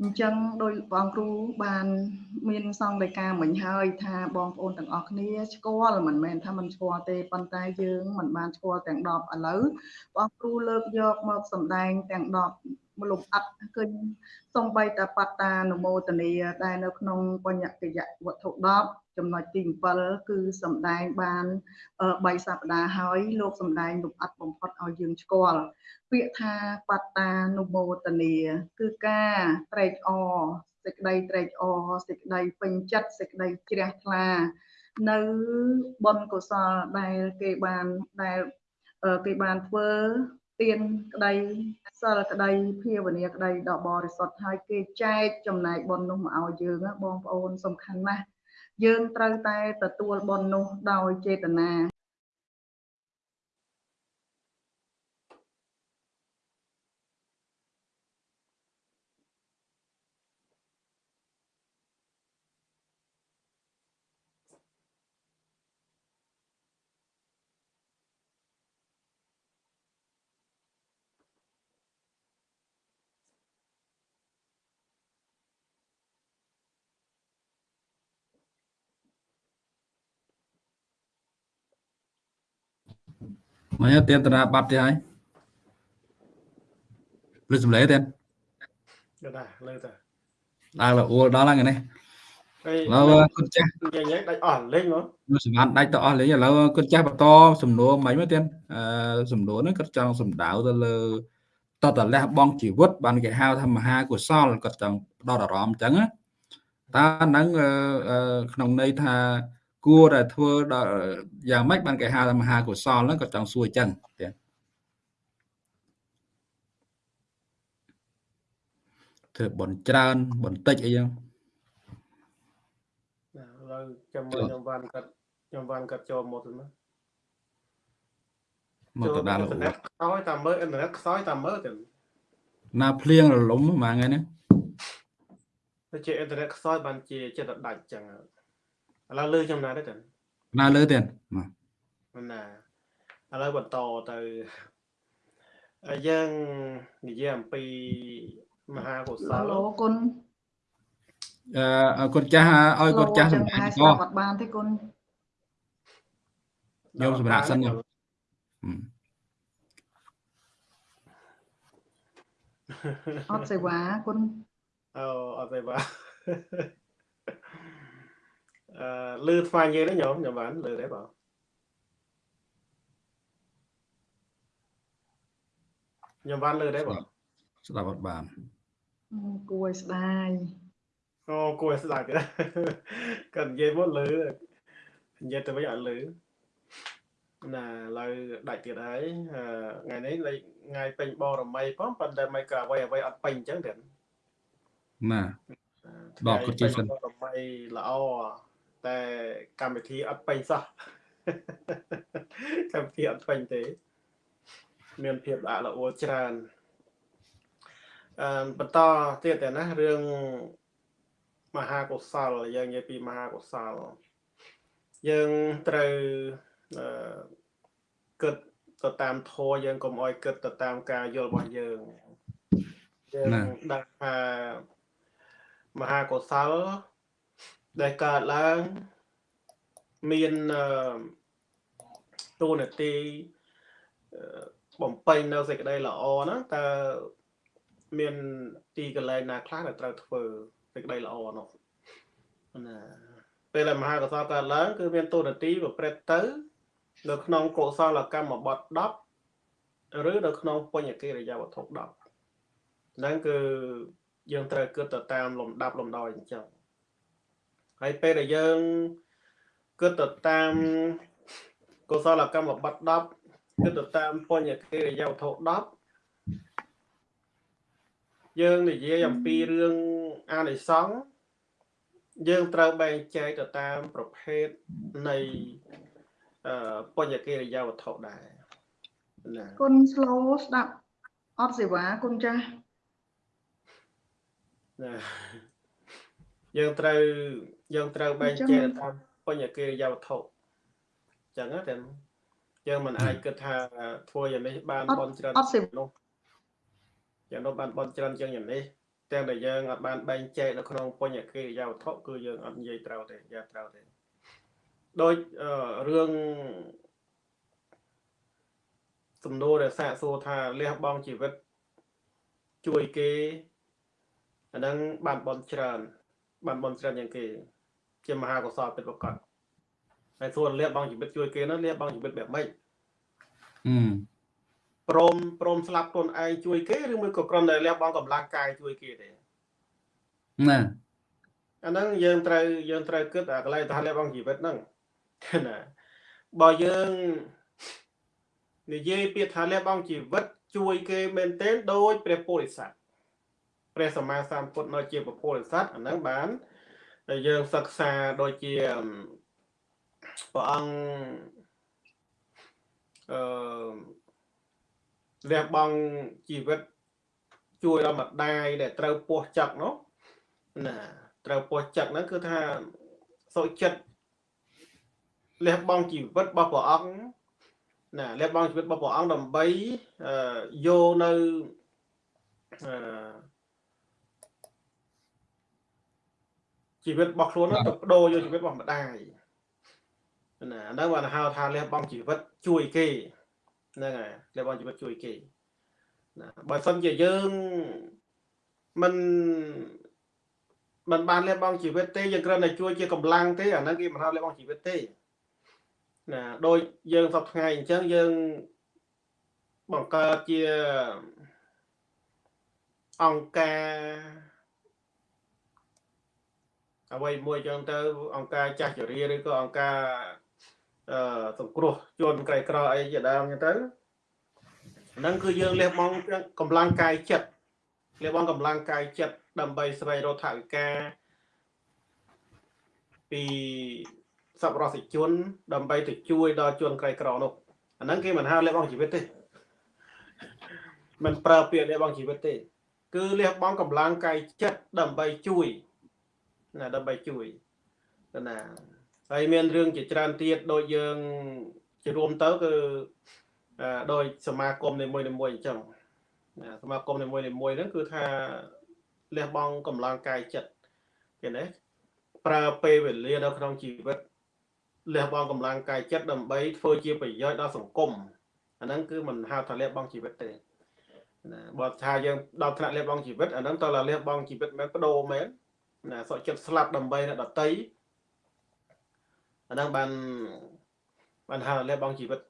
អញ្ចឹងដោយបងគ្រូបានមានសង្កេតការមិញហើយថាបងប្អូនទាំងអស់គ្នាស្គាល់មិនមែនថាមិនស្គាល់ទេប៉ុន្តែយើងមិនបានស្គាល់ទាំង10ឥឡូវបងគ្រូលើកយកមកសម្ដែងទាំង10លំអិតឃើញសំបីតាបត្តានុមោទនីដែលនៅក្នុងបញ្ញកិយវត្ថុ10 ចំណុចទី7គឺសំដែងបាន3សប្តាហ៍ហើយលោកសំដែងលំអិតបំផុតឲ្យយើងស្គាល់ពាក្យថាបត្តានុមោទនីគឺការត្រេកអរសេចក្តីត្រេកអរសេចក្តីពេញចិត្តសេចក្តីជ្រះថ្លានៅបុណ្យកុសលដែលគេបានដែលគេបានធ្វើទានក្តីសិលក្តីភាវនាក្តីដ៏បរិសុទ្ធហើយគេចែកចំណែកបុណ្យនោះមកឲ្យយើងបងប្អូនសំខាន់ណាស់ យើងត្រូវតែទទួលបុណ្យនោះដោយចេតនា មកទៀតតាបាត់ទៀតហើយព្រឹសម្លេទៀតដែរលើតាដល់អួលដល់ហ្នឹងនេះហើយឥឡូវគុណចាស់និយាយដាច់អស់លេងមកនៅសម្បានដាច់ទៅអស់លេងឥឡូវគុណចាស់បន្តសំណួរមិញមកទៀតអឺសំណួរហ្នឹងគាត់ចង់សំដៅទៅលើតតលះបងជីវិតបានគេហៅថាមហាកុសលគាត់ចង់ផ្ដោតអារម្មណ៍អញ្ចឹងណាតើហ្នឹងក្នុងន័យថា គួរតែធ្វើដល់យ៉ាងម៉េចបានគេហៅថាមហាកុសលហ្នឹងគាត់ចង់សួរអញ្ចឹងទៀតធ្វើបនច្រើនបន្តិចអីចឹងណាឥឡូវចាំមើលខ្ញុំវ៉ាន់កាត់ខ្ញុំវ៉ាន់កាត់ចូលមកទៅណាមកទៅដល់អ៊ីនធឺណិតខ្សោយតាមមើលអ៊ីនធឺណិតខ្សោយតាមមើលទៅណាភ្លៀងរលំមួយថ្ងៃហ្នឹងទៅជាអ៊ីនធឺណិតខ្សោយបានជាចិត្តដាច់ចឹង ឥឡូវលឺចំណាយទេទៅណាលើទៀតមកណាឥឡូវបន្តទៅហើយយើងនិយាយអំពីមហាកុសឡូលគុណអឺគុណចាស់ឲ្យគុណចាស់សម្ដែងស្ក៏ដាប់អត់បានទេគុណយកសម្រាប់សិនមកហឹមអត់សេវាគុណអូអត់ទេបាទ អឺលឺស្វាញេទេញោមញោមបានលឺទេបងញោមបានលឺទេបងស្ដាប់អត់បានគួរឲ្យស្ដាយអូគួរឲ្យស្ដាប់គាត់គាត់និយាយមកលឺនិយាយទៅវិញអត់លឺណាឥឡូវដាច់ទៀតហើយអឺថ្ងៃនេះលេខថ្ងៃពេញបរមីផងប៉ុន្តែមិនក៏អ្វីអ្វីអត់ពេញអញ្ចឹងទៀតណាថ្ងៃបកគាត់ជិះសិនពេញបរមីល្អ តែកម្មវិធីអត់ពេញសោះកម្មវិធីអត់ពេញទេ មានភាពល្អល្អច្រើនអឺបន្តទៀតតែណារឿងមហាកុសលយើងនិយាយពីមហាកុសលយើងត្រូវអឺគិតទៅតាមធម៌យើងកុំអោយគិតទៅតាមការយល់របស់យើងយើងដឹងថាមហាកុសល ដែលកើតឡើងមានអឺទូនាទីអឺបំពេញនៅសេចក្តីល្អហ្នឹងតើមានទីកន្លែងណាខ្លះដែលត្រូវធ្វើសេចក្តីល្អនោះណាពេលដែលមហាកុសលកើតឡើងគឺមានទូនាទីប្រព្រឹត្តទៅ នៅក្នុងកុសលកម្មបទ10ឬនៅក្នុងបញ្ញកិរិយាវត្ថុ10ហ្នឹងគឺយើងត្រូវគិតទៅតាមលំដាប់លំដោយអញ្ចឹង ហើយពេលដែលយើងគិតទៅតាមកុសលកម្មបទ10គិតទៅតាមបញ្ញកិរិយាវត្ថុ10យើងនិយាយអំពីរឿងអានិសង្ឃយើងត្រូវបែងចែកទៅតាមប្រភេទនៃអឺបញ្ញកិរិយាវត្ថុដែរណាគុណ slow ស្ដាប់អត់សេវាគុណចាស់ណាយើងត្រូវយើងត្រូវបែងចែកទៅតាមបញ្ញកិរិយាវត្ថុអញ្ចឹងណាតែយើងមិនអាចគិតថាធ្វើយ៉ាងនេះបានបនច្រើនអត់សេវានោះយ៉ាងនោះបានបនច្រើនជាងយ៉ាងនេះទាំងដែលយើងអត់បានបែងចែកនៅក្នុងបញ្ញកិរិយាវត្ថុគឺយើងអត់និយាយត្រូវទេយ៉ាត្រូវទេដោយរឿងសំណួរដែលសាកសួរថាលះបង់ជីវិតជួយគេអាហ្នឹងបានបនច្រើនបានបនច្រើនយ៉ាងគេ ជាមហាកុសលពិតប្រាកដហើយសួរលះបង់ជីវិតជួយគេនោះលះបង់ជីវិតបែបម៉េចអឺព្រមព្រមស្លាប់ខ្លួនឯងជួយគេឬមួយក៏គ្រាន់តែលះបង់កម្លាំងកាយជួយគេទេណាអាហ្នឹងយើងត្រូវយើងត្រូវគិតអាកន្លែងថាលះបង់ជីវិតហ្នឹងណាបើយើងនិយាយពាក្យថាលះបង់ជីវិត ជួយគេមែនទែនដោយព្រះពោធិសត្វព្រះសម្មាសម្ពុទ្ធនៅជាព្រះពោធិសត្វអាហ្នឹងបាន ដែលយើងសិក្សាដូចជាព្រះអង្គអឺលះបង់ជីវិតជួយដល់ម្ដាយដែលត្រូវពោះចឹកនោះណាត្រូវពោះចឹកហ្នឹងគឺថាសុចិត្តលះបង់ជីវិតរបស់ព្រះអង្គណាលះបង់ជីវិតរបស់ព្រះអង្គដើម្បីយកនៅអឺ ជីវិតរបស់ខ្លួនទៅបដូរយកជីវិតរបស់ម្ដាយណាហ្នឹងបានហៅថាលះបង់ជីវិតជួយគេហ្នឹងហើយលះបង់ជីវិតជួយគេណាបើសិនជាយើងមិនមិនបានលះបង់ជីវិតទេយើងគ្រាន់តែជួយជាកម្លាំងទេអាហ្នឹងគេមិនហៅលះបង់ជីវិតទេណាដូចយើងសពថ្ងៃអញ្ចឹងយើងបង្កើតជាអង្គការ អ្វីមួយចឹងទៅ អង្គការចាស់ជរាឬក៏អង្គការអឺសង្គ្រោះជនក្រីក្រអីជាដើមចឹងទៅហ្នឹងគឺយើងលះបង់កម្លាំងកាយចិត្តលះបង់កម្លាំងកាយចិត្តដើម្បីស្វែងរកថវិកាពីសប្បុរសជន ដើម្បីទៅជួយដល់ជនក្រីក្រនោះអាហ្នឹងគេមិនហៅលះបង់ជីវិតទេមិនប្រើពាក្យលះបង់ជីវិតទេ គឺលះបង់កម្លាំងកាយចិត្តដើម្បីជួយ ណាដើម្បីជួយណាហើយមានរឿងជាច្រើនទៀតដូចយើងជារួមទៅគឺដោយសមាគមនីមួយៗអញ្ចឹងសមាគមនីមួយៗហ្នឹងគឺថាលះបង់កម្លាំងកាយចិត្តឃើញទេប្រើពេលវេលានៅក្នុងជីវិតលះបង់កម្លាំងកាយចិត្តដើម្បីធ្វើជាប្រយោជន៍ដល់សង្គមអាហ្នឹងគឺមិនហៅថាលះបង់ជីវិតទេណាបើថាយើងដល់ថ្នាក់លះបង់ជីវិតអាហ្នឹងតើលះបង់ជីវិតមែនបដូរមែន ណាសុខចិត្តស្លាប់ដើម្បីអ្នកដតីអាហ្នឹងបានបានហៅលះបង់ជីវិត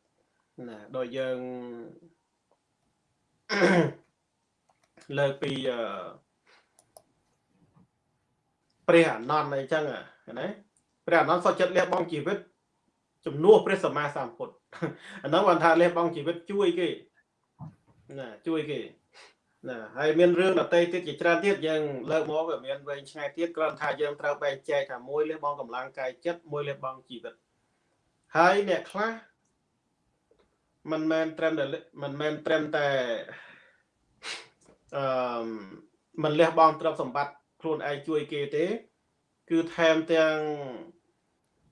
ណាដោយយើងលើកពីព្រះអនន្តអីចឹងណាព្រះអនន្តសុខចិត្តលះបង់ជីវិត ជំនួសព្រះសម្មាសម្ពុទ្ធអាហ្នឹងបានថាលះបង់ជីវិតជួយគេណាជួយគេ ណាហើយមានរឿងដតីទៀតជាច្រើនទៀតយើងលើកមកវាមានវែងឆ្ងាយទៀតគ្រាន់ថាយើងត្រូវបែងចែកថាមួយលះបង់កម្លាំងកាយចិត្តមួយលះបង់ជីវិតហើយអ្នកខ្លះមិនមែនត្រឹមតែមិនមែនត្រឹមតែអឺមិនលះបង់ទ្រព្យសម្បត្តិខ្លួនឯងជួយគេទេ គឺថែមទាំង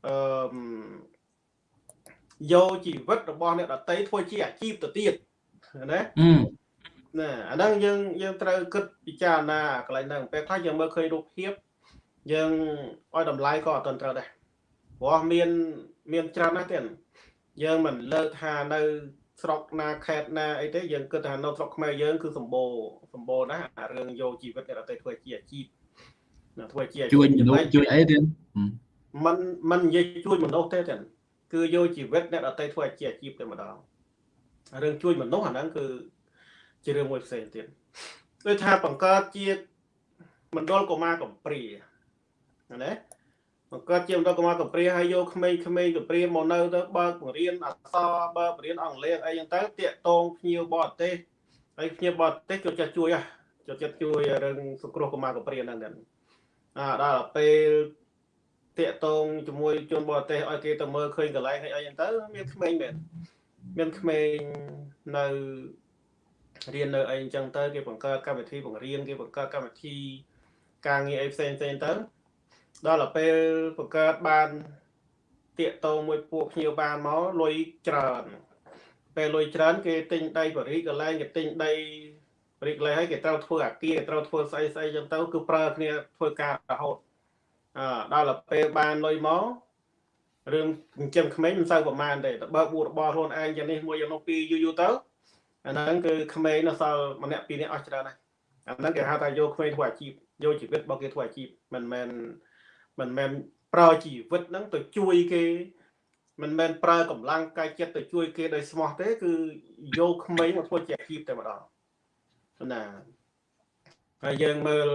អឺយកជីវិតរបស់អ្នកដតីធ្វើជាអាជីពទៅទៀតណា ណាអាហ្នឹងយើងយើងត្រូវគិតពិចារណាកន្លែងហ្នឹងពេលខ្លះយើងមើលឃើញរូបភាពយើងឲ្យតម្លៃក៏អត់ទាន់ត្រូវដែរព្រោះមានមានច្រើនណាស់ទៀតយើងមិនលើកថានៅស្រុកណាខេត្តណាអីទេយើងគិតថានៅស្រុកខ្មែរយើងគឺសម្បូរសម្បូរណាស់អារឿងយកជីវិតអ្នកដទៃធ្វើជាអាជីពណាធ្វើជាជួយមនុស្សជួយអីទៀតมันมันនិយាយជួយមនុស្សទេទេគឺយកជីវិតអ្នកដទៃធ្វើជាអាជីពតែម្ដងរឿងជួយមនុស្សអាហ្នឹងគឺ ជារឿងមួយផ្សេងទៀតដូចថាបង្កើតជាមណ្ឌលកុមារកំព្រាណាបង្កើតជាមណ្ឌលកុមារកំព្រាហើយយកក្មេងៗកំព្រាមកនៅទៅបើកបង្រៀនអក្សរបើកបង្រៀនអង់គ្លេសអីចឹងទៅតាកតងភ្ញៀវបរទេសហើយភ្ញៀវបរទេសចូលចិត្តជួយហ៎ចូលចិត្តជួយរឿងសង្គ្រោះកុមារកំព្រាហ្នឹងហ្នឹងអាដល់ពេលតាកតងជាមួយជនបរទេសឲ្យគេទៅមើលឃើញកន្លែងអីចឹងទៅមានក្មេងមែនមានក្មេងនៅ រៀននៅអីអញ្ចឹងទៅគេបង្កើតកម្មវិធីបង្រៀនគេបង្កើតកម្មវិធីការងារអីផ្សេងផ្សេងទៅដល់ទៅពេលបង្កើតបានតាកតងមួយពួកភ្ញៀវបានមកលុយច្រើនពេលលុយច្រើនគេទិញដីបរិកន្លែងគេទិញដីរីកលែហើយគេត្រូវធ្វើអាគារគេត្រូវធ្វើស្អីស្អីចឹងទៅគឺប្រើគ្នាធ្វើការរហូតអឺដល់ទៅពេលបានលុយមករឿងចិញ្ចឹមក្មេងមិនសូវប្រមាណទេទៅបើកបួរបរខ្លួនឯងយ៉ាងនេះមួយយ៉ាងនោះពីរយូរយូរទៅ អាហ្នឹងគឺក្មេងនៅសល់ម្នាក់ពីរនាក់អស់ច្រើនហើយអាហ្នឹងគេហៅថាយកក្មេងធ្វើអាជីពយកជីវិតរបស់គេធ្វើអាជីពមិនមែនមិនមែនប្រើជីវិតហ្នឹងទៅជួយគេមិនមែនប្រើកម្លាំងកាយចិត្តទៅជួយគេដោយស្មោះទេ គឺយកក្មេងមកធ្វើជាអាជីពតែម្ដងណាហើយយើងមើល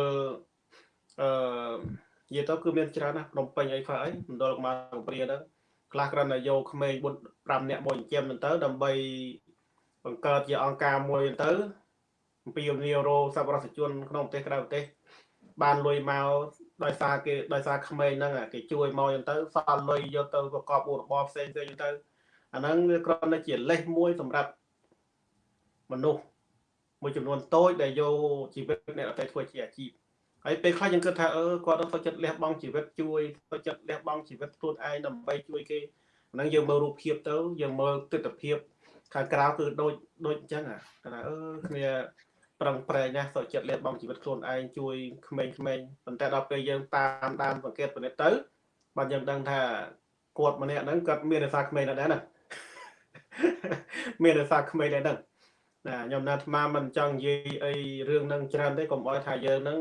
អឺនិយាយទៅគឺមានច្រើនណាស់ភ្នំពេញអីខ្លះអីមណ្ឌលកម្ពុជាកំព្រាហ្នឹងខ្លះគ្រាន់តែយកក្មេង4 5នាក់មកចិញ្ចឹមទៅដើម្បី បង្កើតជាអង្គការមួយទៅអំពីនីរោសប្បុរសជនក្នុងប្រទេសក្រៅប្រទេស បានលុយមកដោយសារគេដោយសារក្មេងហ្នឹងគេជួយមកអញ្ចឹងទៅសល់លុយយកទៅប្រកបរបរផ្សេងផ្សេងអញ្ចឹងទៅអាហ្នឹងវាគ្រាន់តែជាលេសមួយសម្រាប់មនុស្សមួយចំនួនតូចដែលយកជីវិតអ្នកអតីតធ្វើជាអាជីពហើយពេលខ្លះយើងគិតថាអឺគាត់ទៅចិត្តលះបង់ជីវិតជួយទៅចិត្តលះបង់ជីវិតខ្លួនឯងដើម្បីជួយគេហ្នឹងយើងមើលរូបភាពទៅយើងមើលទស្សនវិជ្ជា ខាងក្រៅគឺដូចដូចអញ្ចឹងអាថាអឺគ្នាប្រឹងប្រែងណាស់សុខចិត្តលះបង់ជីវិតខ្លួនឯងជួយក្មេងៗប៉ុន្តែដល់ពេលយើងតាមដានសង្កេតពិនិត្យទៅបាទយើងដឹងថាគាត់ម្នាក់ហ្នឹងគាត់មានរសារក្មេងដែរណាមានរសារក្មេងដែរហ្នឹងណាខ្ញុំណាអាត្មាមិនចង់និយាយអីរឿងហ្នឹងច្រើនទេកុំឲ្យថាយើងហ្នឹង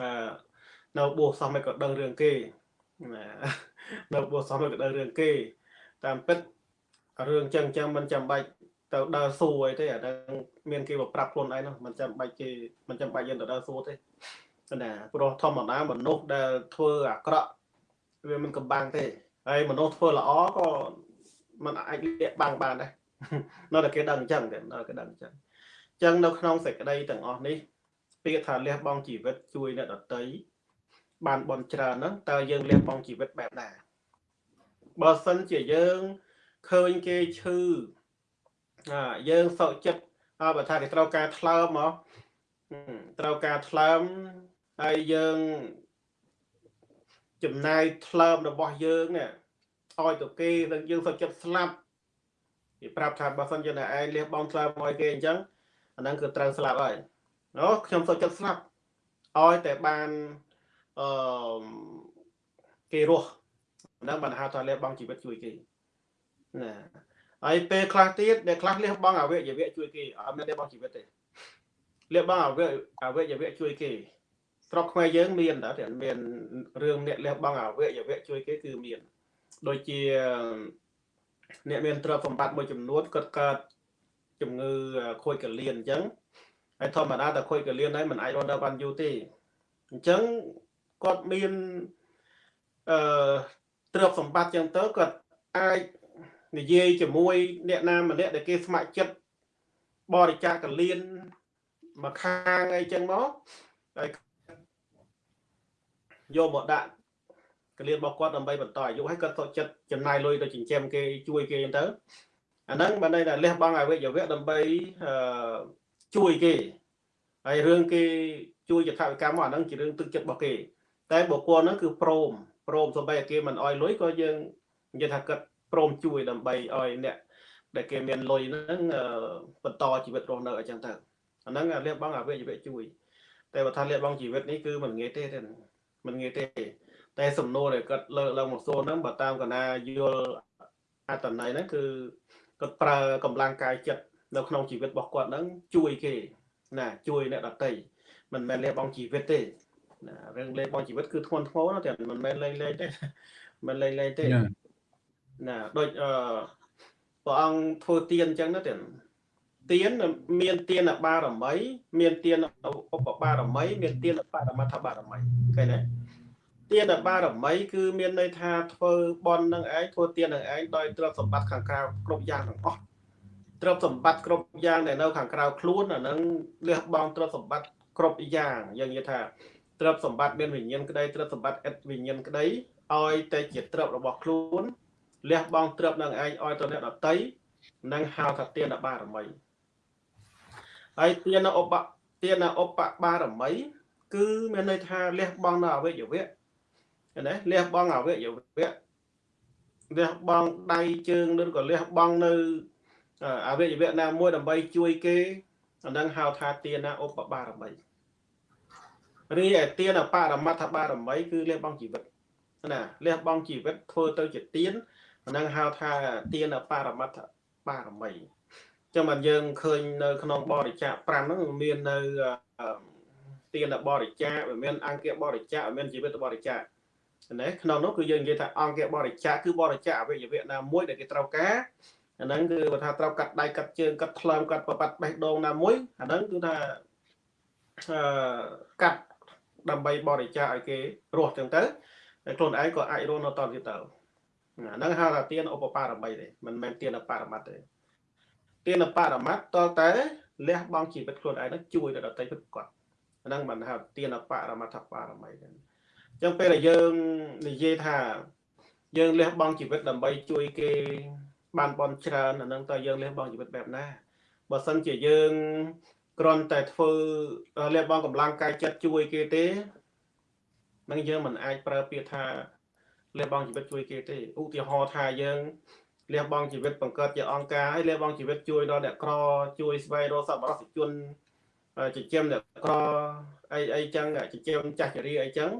អឺនៅបួសសោះមិនក៏ដឹងរឿងគេណានៅបួសសោះមិនក៏ដឹងរឿងគេតាមពិត រឿងចឹងចឹងមិនចាំបាច់ទៅដើរសួរអីទេអាហ្នឹងមានគេមកប្រាប់ខ្លួនឯងនោះមិនចាំបាច់គេមិនចាំបាច់យើងទៅដើរសួរទេណាព្រោះធម្មតាមនុស្សដែលធ្វើអាក្រក់វាមិនកំបាំងទេហើយមនុស្សធ្វើល្អក៏มันអាចលាក់បាំងបានដែរនៅតែគេដឹងអញ្ចឹងទេនៅគេដឹងអញ្ចឹងអញ្ចឹងនៅក្នុងសេចក្តីទាំងអស់នេះពាក្យថាលះបង់ជីវិតជួយអ្នកដតីបានបនច្រើនហ្នឹងតើយើងលះបង់ជីវិតបែបណាបើសិនជាយើង ឃើញគេឈឺអាយើងសោកចិត្តអើបើថាគេត្រូវការថ្លើមមកត្រូវការថ្លើមហើយយើងចំណាយថ្លើមរបស់យើងនេះឲ្យទៅគេនឹងយើងសោកចិត្តស្លាប់គេប្រាប់ថាបើសិនជាឯងលះបង់ថ្លើមឲ្យគេអញ្ចឹងអាហ្នឹងគឺត្រូវស្លាប់ហើយអូខ្ញុំសោកចិត្តស្លាប់ឲ្យតែបានអឺគេរស់ហ្នឹងបានហៅថាលះបង់ជីវិតជួយគេ ណាហើយពេលខ្លះទៀតដែលខ្លះលះបង់អវយវៈជួយគេអត់មានលះបង់ជីវិតទេលះបង់អវយអវយវៈជួយគេស្រុកខ្មែរយើងមានតើមានរឿងអ្នកលះបង់អវយវៈជួយគេគឺមានដូចជាអ្នកមានទ្រព្យសម្បត្តិមួយចំនួនគាត់កើតជំងឺខូចកលៀនអញ្ចឹងហើយធម្មតាតែខូចកលៀនហើយมันអាចរស់នៅបានយូរទេអញ្ចឹងគាត់មានអឺទ្រព្យសម្បត្តិអញ្ចឹងទៅគាត់អាច និយាយជាមួយអ្នកណាម្នាក់ដែលគេស្ម័គ្រចិត្តបរិច្ចាគកលៀនមកខាងអីចឹងមកហើយយកមកដាក់កលៀនរបស់គាត់ដើម្បីបន្តអាយុហើយគាត់សុខចិត្តចំណាយលុយទៅចិញ្ចឹមគេជួយគេចឹងទៅអាហ្នឹងបានន័យថាលះបង់អវយវៈដើម្បីអឺជួយគេហើយរឿងគេជួយយថាវិកម្មមកអាហ្នឹងជារឿងទឹកចិត្តរបស់គេ តែបុគ្គលហ្នឹងគឺព្រមព្រមសម្បីតែគេមិនអោយលុយក៏យើងនិយាយថាគាត់ ព្រមជួយដើម្បីឲ្យអ្នកដែលគេមានលុយហ្នឹងបន្តជីវិតរស់នៅអញ្ចឹងទៅអាហ្នឹងលះបង់អវយវៈជួយ តែបើថាលះបង់ជីវិតនេះគឺមិនងាយទេទេមិនងាយទេ តែសំណួរដែលគាត់លើកឡើងមកសួរហ្នឹងបើតាមកណាយល់អត្តន័យហ្នឹងគឺគាត់ប្រើកម្លាំងកាយចិត្តនៅក្នុងជីវិតរបស់គាត់ហ្នឹងជួយគេណាជួយអ្នកដតីមិនមែនលះបង់ជីវិតទេណារឿងលះបង់ជីវិតគឺធ្ងន់ធ្ងរណាស់តែមិនមែនលេងលេងទេមិនលេងលេងទេ ណាដូចអឺព្រះអង្គធ្វើទៀនអញ្ចឹងណាទៀនទៀនមានទៀនបារមី មានទៀនឧបបារមី មានទៀនបរមត្ថបារមីឃើញទេទៀនបារមី គឺមានន័យថាធ្វើបន់នឹងឯងធ្វើទៀននឹងឯងដោយទ្រព្យសម្បត្តិខាងក្រៅគ្រប់យ៉ាងទាំងអស់ទ្រព្យសម្បត្តិគ្រប់យ៉ាងដែលនៅខាងក្រៅខ្លួនអានឹងលះបង់ទ្រព្យសម្បត្តិគ្រប់យ៉ាងយើងនិយាយថាទ្រព្យសម្បត្តិមានវិញ្ញាណក្តីទ្រព្យសម្បត្តិឥតវិញ្ញាណក្តីឲ្យតែជាទ្រព្យរបស់ខ្លួន លះបង់ទ្រព្យនឹងឯងឲ្យទៅអ្នកដតីនឹងហៅថាទានបារមីហើយទានឧបទានឧបបារមី គឺមានន័យថាលះបង់នៅអវយវៈណាលះបង់អវយវៈលះបង់ដៃជើងឬក៏លះបង់នៅអវយវៈណាមួយដើម្បីជួយគេអានឹងហៅថាទានាឧបបារមីរីឯទានបរមត្ថបារមី គឺលះបង់ជីវិតណាលះបង់ជីវិតធ្វើទៅជាទាន អានឹងហៅថាទានបរមត្ថបារមីចឹងបានយើងឃើញនៅក្នុងបរិច្ចាគ5ហ្នឹងមាននៅទានបរិច្ចាគមានអង្គបរិច្ចាគមានជីវិតបរិច្ចាគណាក្នុងនោះគឺយើងនិយាយថាអង្គបរិច្ចាគគឺបរិច្ចាគអវយវៈណាមួយដែលគេត្រូវការអាហ្នឹងគឺបើថាត្រូវកាត់ដៃកាត់ជើងកាត់ថ្លើមកាត់ប្របាត់បេះដូងណាមួយអាហ្នឹងគឺថាអឺកាត់ដើម្បីបរិច្ចាគឲ្យគេរស់ចឹងទៅហើយខ្លួនឯងក៏អាចរស់នៅតទៀតទៅ អាហ្នឹងហៅថាទានឧបបារមីទេមិនមែនទានបរមត្តទេទានបរមត្តតតែលះបង់ជីវិតខ្លួនឯងនឹងជួយដល់ដទៃពិតគាត់អាហ្នឹងមិនហៅទានបរមត្ថបារមីទេអញ្ចឹងពេលដែលយើងនិយាយថា យើងលះបង់ជីវិតដើម្បីជួយគេបានបន់ច្រើនអាហ្នឹងតើយើងលះបង់ជីវិតបែបណាបើសិនជាយើងគ្រាន់តែធ្វើលះបង់កម្លាំងកាយចិត្តជួយគេទេនឹងយើងមិនអាចប្រើពាក្យថា លះបង់ជីវិតជួយគេទេឧទាហរណ៍ថាយើងលះបង់ជីវិតបង្កើតជាអង្គការហើយលះបង់ជីវិតជួយដល់អ្នកក្រជួយស្វែងរកសប្បុរសជនចិញ្ចឹមអ្នកក្រអីអីចឹងចិញ្ចឹមចាស់ចរាអីចឹង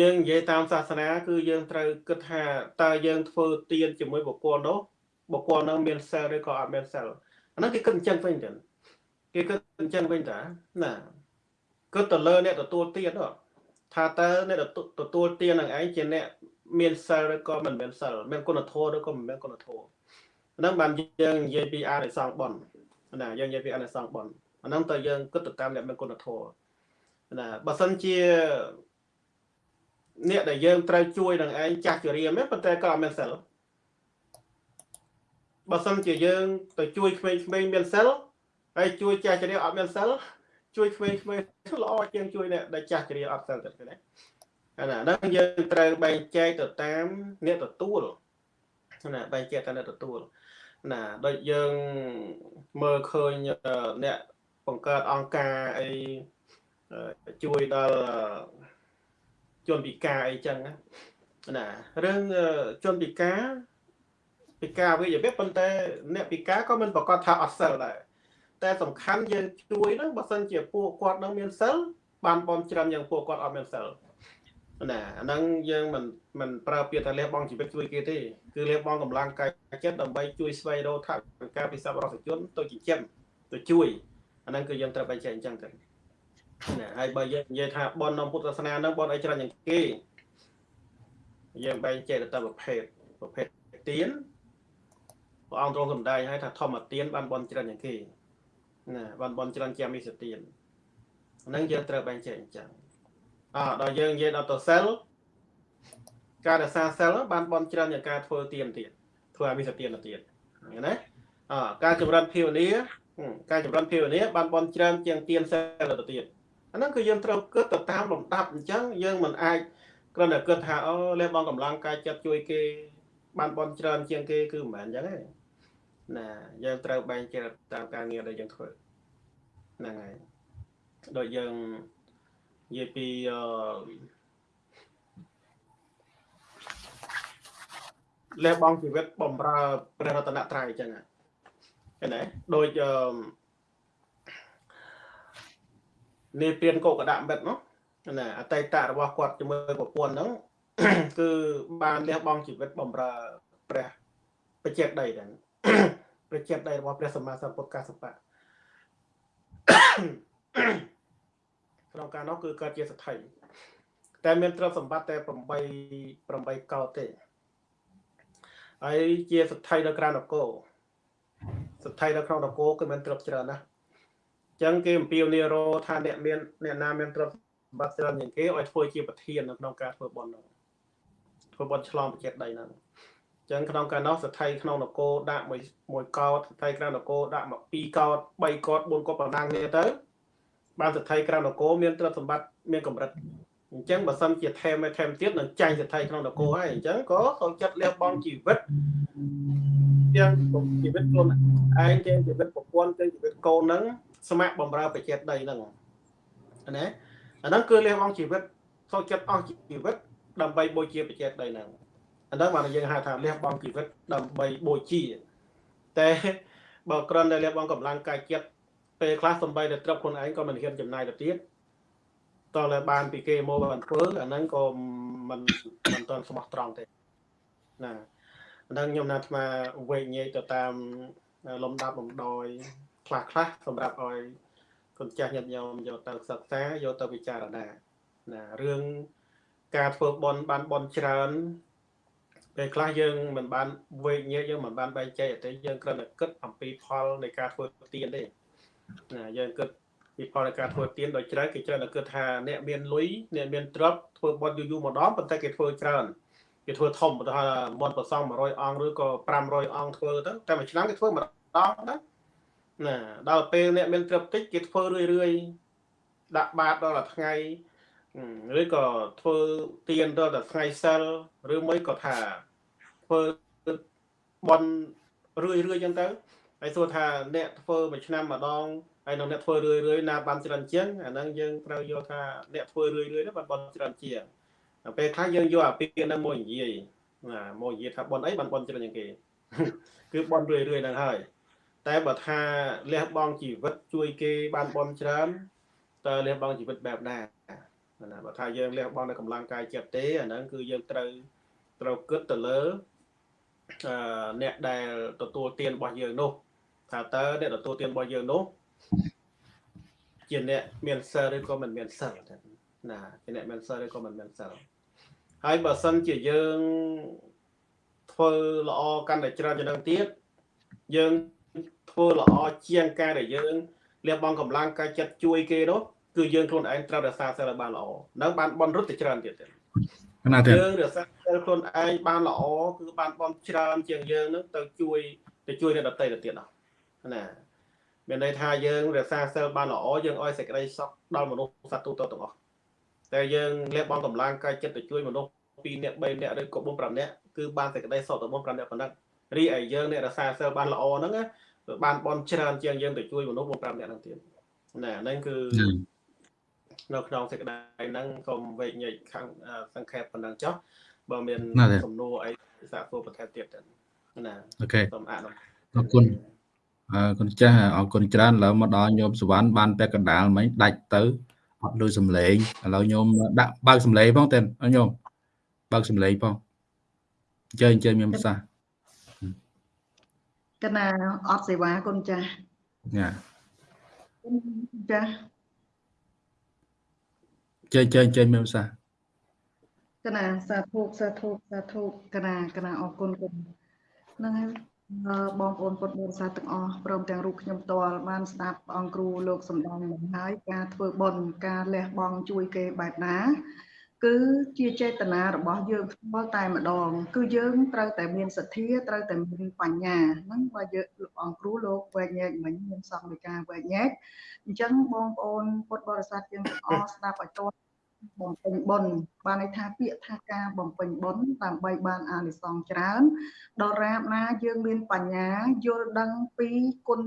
យើងនិយាយតាមសាសនា គឺយើងត្រូវគិតថាតើយើងធ្វើទានជាមួយបុគ្គលនោះបុគ្គលនោះមានសិលឬក៏អត់មានសិលអាហ្នឹងគេគិតអញ្ចឹងវិញចឹងគេគិតអញ្ចឹងវិញតាណាគិតទៅលើអ្នកទទួលទាននោះ ថាតើអ្នកទទួលទាននឹងឯងជាអ្នកមានសិលឬក៏មិនមានសិលមានគុណធម៌ឬក៏មិនមានគុណធម៌ហ្នឹងបានយើងនិយាយពីអានិសង្សបុណ្យណាយើងនិយាយពីអានិសង្សបុណ្យអាហ្នឹងតើយើងគិតទៅតាមអ្នកមានគុណធម៌ណាបើសិនជាអ្នកដែលយើងត្រូវជួយនឹងឯងចាស់ជរាមែនប៉ុន្តែក៏អត់មានសិលបើសិនជាយើងទៅជួយក្មេងៗមានសិលហើយជួយចាស់ជរាអត់មានសិល ជួយក្មេងៗល្អជាងជួយអ្នកដែលចាស់ជរាអត់សិលទៅណាអាហ្នឹងយើងត្រូវបែងចែកទៅតាមអ្នកទទួលណាបែងចែកតាមអ្នកទទួលណាដូចយើងមើលឃើញអ្នកបង្កើតអង្គការអីជួយដល់ជនពិការអីចឹងណារឿងជនពិការពិការវិជ្ជាប៉ុន្តែអ្នកពិការក៏មិនប្រកាសថាអត់សិលដែរ តែសំខាន់យើងជួយហ្នឹងបើសិនជាពួកគាត់នឹងមានសិលបានបនច្រើនយ៉ាងពួកគាត់អត់មានសិលណាអាហ្នឹងយើងមិនមិនប្រើពាក្យថាលះបង់ជីវិតជួយគេទេគឺលះបង់កម្លាំងកាយចិត្តដើម្បីជួយស្វែងរកថវិកាពិសពរដ្ឋជនទៅចិញ្ចឹមទៅជួយអាហ្នឹងគឺយើងត្រូវបែងចែកអញ្ចឹងទៅណាហើយបើយើងនិយាយថាបនក្នុងពុទ្ធសាសនាហ្នឹងបនអីច្រើនជាងគេយើងបែងចែកទៅតាមប្រភេទប្រភេទទានព្រះអង្គទ្រង់សម្ដែងឲ្យថាធម្មទានបានបនច្រើនជាងគេ ណាបានបនច្រើនជាងមីសទានហ្នឹងយើងត្រូវបែងចែកអញ្ចឹងអដល់យើងនិយាយដល់ទៅសិលការរក្សាសិលបានបនច្រើនជាងការធ្វើទានទៀតធ្វើអមិសទានទៀតឃើញណាអការចម្រើនភាវនាការចម្រើនភាវនាបានបនច្រើនជាងទានសិលទៅទៀតអាហ្នឹងគឺយើងត្រូវគិតទៅតាមលំដាប់អញ្ចឹងយើងមិនអាចគ្រាន់តែគិតថាអូលះបង់កម្លាំងកាយចិត្តជួយគេបានបនច្រើនជាងគេគឺមិនមែនអញ្ចឹងទេ ណាយើងត្រូវបែងចែកតាមការងារដែលយើងធ្វើហ្នឹងហើយដូចយើងនិយាយពីអឺលះបង់ជីវិតបំរើព្រះរតនត្រ័យអញ្ចឹងឃើញទេដូចអឺនេះពៀនកោកដាក់មិត្តនោះណាអតីតរបស់គាត់ជាមួយប្រពន្ធហ្នឹងគឺបានលះបង់ជីវិតបំរើព្រះបច្ចេកដីហ្នឹង ព្រះចេតដីរបស់ព្រះសម្មាសម្ពុទ្ធកសបៈក្នុងការនោះគឺកើតជាសទ្ធិតែមានទ្រព្យសម្បត្តិតែ8 8កោតទេហើយជាសទ្ធិនៅក្រៅនគរសទ្ធិនៅក្នុងនគរគឺមានទ្រព្យច្រើនណាស់អញ្ចឹងគេអំពាវនាវថាអ្នកមានអ្នកណាមានទ្រព្យសម្បត្តិច្រើនជាងគេឲ្យធ្វើជាប្រធាននៅក្នុងការធ្វើបុណ្យនោះធ្វើបុណ្យឆ្លងបច្ចេកដីហ្នឹង ចឹងក្នុងកាលនោះសទ្ធិក្នុងនគរដាក់មួយមួយកោតសទ្ធិក្នុងនគរដាក់មក2កោត3កោត4កោតបណ្ដាំគ្នាទៅបានសទ្ធិក្រៅនគរមានទ្រព្យសម្បត្តិមានកម្រិតអញ្ចឹងបើសិនជាថែមឲ្យថែមទៀតនឹងចាញ់សទ្ធិក្នុងនគរហើយអញ្ចឹងក៏ចូលចិត្តលះបង់ជីវិតទាំងជីវិតខ្លួនឯងទាំងជីវិតប្រពន្ធទាំងជីវិតកូននឹងស្ម័គ្របម្រើប្រជាដីហ្នឹងណាអាហ្នឹងគឺលះបង់ជីវិតចូលចិត្តអស់ជីវិតដើម្បីបូជាប្រជាដីហ្នឹង អាហ្នឹងបានយើងហៅថាលះបង់ជីវិតដើម្បីបូជាតែបើគ្រាន់តែលះបង់កម្លាំងកាយចិត្តពេលខ្លះសំបីតែត្រឹបខ្លួនឯងក៏មិនហ៊ានចំណាយទៅទៀតតើតែបានពីគេមកបានធ្វើអាហ្នឹងក៏មិនមិនទាន់ស្មោះត្រង់ទេណាអាហ្នឹងខ្ញុំណាត់ថាវែកញែកទៅតាមលំដាប់លំដោយខ្លះខ្លះសម្រាប់ឲ្យកូនចាស់ញាតិញោមយកទៅសិក្សាយកទៅពិចារណាណារឿងការធ្វើបន់បានបន់ច្រើន ពេលខ្លះយើងមិនបានវេកញែកយើងមិនបានបែងចែកទេយើងគ្រាន់តែគិតអំពីផលនៃការធ្វើទានទេណាយើងគិតពីផលនៃការធ្វើទានដោយច្រើនគេច្រើនតែគិតថាអ្នកមានលុយអ្នកមានទ្រព្យធ្វើបន់យូរយូរម្ដងប៉ុន្តែគេធ្វើច្រើនគេធ្វើធំឧទាហរណ៍មន្តប្រសង100អង្គឬក៏500អង្គធ្វើទៅតែមួយឆ្នាំគេធ្វើម្ដងណាណាដល់ពេលអ្នកមានទ្រព្យតិចគេធ្វើរឿយរឿយដាក់បាតដល់ថ្ងៃឬក៏ធ្វើទៀនដល់តែថ្ងៃសិលឬមួយក៏ថា ធ្វើបន់រឿយរឿយចឹងទៅហើយសួរថាអ្នកធ្វើមួយឆ្នាំម្ដងហើយនៅអ្នកធ្វើរឿយរឿយណាបានច្រើនជាងអាហ្នឹងយើងត្រូវយកថាអ្នកធ្វើរឿយរឿយហ្នឹងបានបន់ច្រើនជាងពេលខ្លះយើងយកអាពាក្យហ្នឹងមកនិយាយណាមកនិយាយថាបន់អីបានបន់ច្រើនជាងគេគឺបន់រឿយរឿយហ្នឹងហើយតែបើថាលះបង់ជីវិតជួយគេបានបន់ច្រើនតើលះបង់ជីវិតបែបណាណាបើថាយើងលះបង់នៅកម្លាំងកាយចិត្តទេអាហ្នឹងគឺយើងត្រូវត្រូវគិតទៅលើ អឺអ្នកដែលទទួលទានរបស់យើងនោះថាតើអ្នកទទួលទានរបស់យើងនោះជាអ្នកមានសិលឬក៏មិនមានសិលណាជាអ្នកមានសិលឬក៏មិនមានសិលហើយបើសិនជាយើងធ្វើល្អកាន់តែច្រើនជាងនឹងទៀតយើងធ្វើល្អជាងការដែលយើងលះបង់កម្លាំងកាយចិត្តជួយគេនោះគឺយើងខ្លួនឯងត្រូវរក្សាសិលឲ្យបានល្អនឹងបានបនរត់ទៅច្រើនទៀតទៀត ណាទេយើងរក្សាសិលខ្លួនឯងបានល្អគឺបានបនច្រើនជាងយើងនឹងទៅជួយទៅជួយអ្នកដទៃទៅទៀតណាមានន័យថាយើងរក្សាសិលបានល្អយើងឲ្យសេចក្តីសុខដល់មនុស្សសត្វទូទៅទាំងអស់តែយើងលះបង់កម្លាំងកាយចិត្តទៅជួយមនុស្ស2នាក់3នាក់ឬក៏4 5នាក់គឺបានសេចក្តីសុខទៅ4 5នាក់ប៉ុណ្ណឹងរីឯយើងអ្នករក្សាសិលបានល្អហ្នឹងបានបនច្រើនជាងយើងទៅជួយមនុស្ស4 5នាក់ហ្នឹងទៀតណាហ្នឹងគឺ នៅក្នុងសេចក្តីហ្នឹងសូមវេកញែកខាងសង្ខេបប៉ុណ្ណឹងចុះបើមានសំណួរអីសាកសួរបន្ថែមទៀតណាអូខេសូមអនុអរគុណអរគុណចាស់អរគុណច្រើនឥឡូវមកដល់ញោមសវណ្ណបានពាក់កណ្ដាលមិញដាច់ទៅអត់លឺសំឡេងឥឡូវញោមដាក់បើកសំឡេងផងតែញោមបើកសំឡេងផងអញ្ជើញអញ្ជើញមានប្រសាសន៍កណាអត់សេវាគុណចាស់ចាចាស់ ចេញចេញចេញមានភាសាកណាសាធុសាធុសាធុកណាកណាអរគុណគុណហ្នឹងហើយបងប្អូនពុទ្ធបរិស័ទទាំងអស់ព្រមទាំងរូបខ្ញុំផ្ទាល់បានស្ដាប់អង្គគ្រូលោកសំដងមកហើយការធ្វើបុណ្យការលះបង់ជួយគេបែបណាគឺជាចេតនារបស់យើងផ្ទាល់តែម្ដង គឺយើងត្រូវតែមានសទ្ធាត្រូវតែមានបញ្ញាហ្នឹងបើយើងលោកអង្គគ្រូលោកវែកញែកមិញមានសង្ឃនៃការវែកញែកអញ្ចឹងបងប្អូនពុទ្ធបរិស័ទយើងទាំងអស់ស្ដាប់ឲ្យទាន់ បំពេញបុណ្យបានន័យថាពាក្យថាការបំពេញបុណ្យដើម្បីបានអានិសង្សច្រើនដរាបណាយើងមានបញ្ញាយល់ដឹងពីគុណ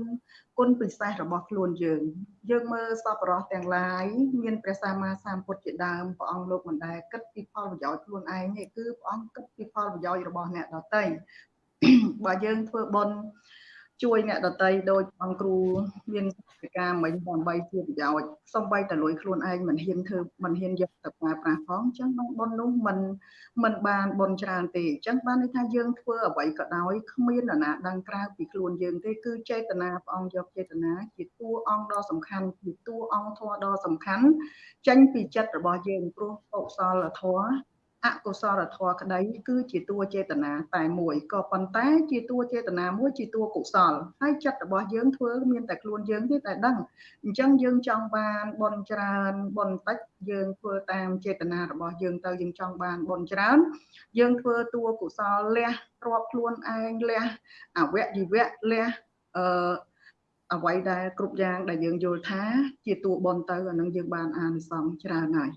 គុណពិសេសរបស់ខ្លួនយើង យើងមើលសពរោះទាំងឡាយមានព្រះសម្មាសម្ពុទ្ធជាដើមព្រះអង្គលោកមិនដែលគិតពីផលប្រយោជន៍ខ្លួនឯងទេគឺព្រះអង្គគិតពីផលប្រយោជន៍របស់អ្នកដទៃបើយើងធ្វើបុណ្យជួយអ្នកដតីដោយអង្គគ្រូមាន កិច្ចការមិញដើម្បីជាប្រយោជន៍សំបីតលួយខ្លួនឯងមិនហ៊ានធ្វើមិនហ៊ានយកទៅប្រើប្រាស់ផងអញ្ចឹងបងប៉ុននោះមិនមិនបានបនច្រើនទេអញ្ចឹងបានន័យថាយើងធ្វើអ្វីក៏ដោយគ្មាននរណាដឹងក្រៅពីខ្លួនយើងទេគឺចេតនាព្រះអង្គយកចេតនាជាតួអង្គដ៏សំខាន់ជាតួអង្គធម៌ដ៏សំខាន់ចេញពីចិត្តរបស់យើងព្រោះកុសលធម៌ អកុសលធម៌ក្តីគឺជាតួចេតនាតែមួយក៏ប៉ុន្តែជាតួចេតនាមួយជាតួកុសលហើយចិត្តរបស់យើងធ្វើមានតែខ្លួនយើងទេតែដឹងអញ្ចឹងយើងចង់បានបនច្រើនបនតិចយើងធ្វើតាមចេតនារបស់យើងទៅយើងចង់បានបនច្រើន យើងធ្វើតួកុសលលះរាប់ខ្លួនឯងលះអវយវៈលះអឺអ្វីដែលគ្រប់យ៉ាងដែលយើងយល់ថា ជាតួបនទៅអានឹងយើងបានអានិសង្សច្រើនហើយ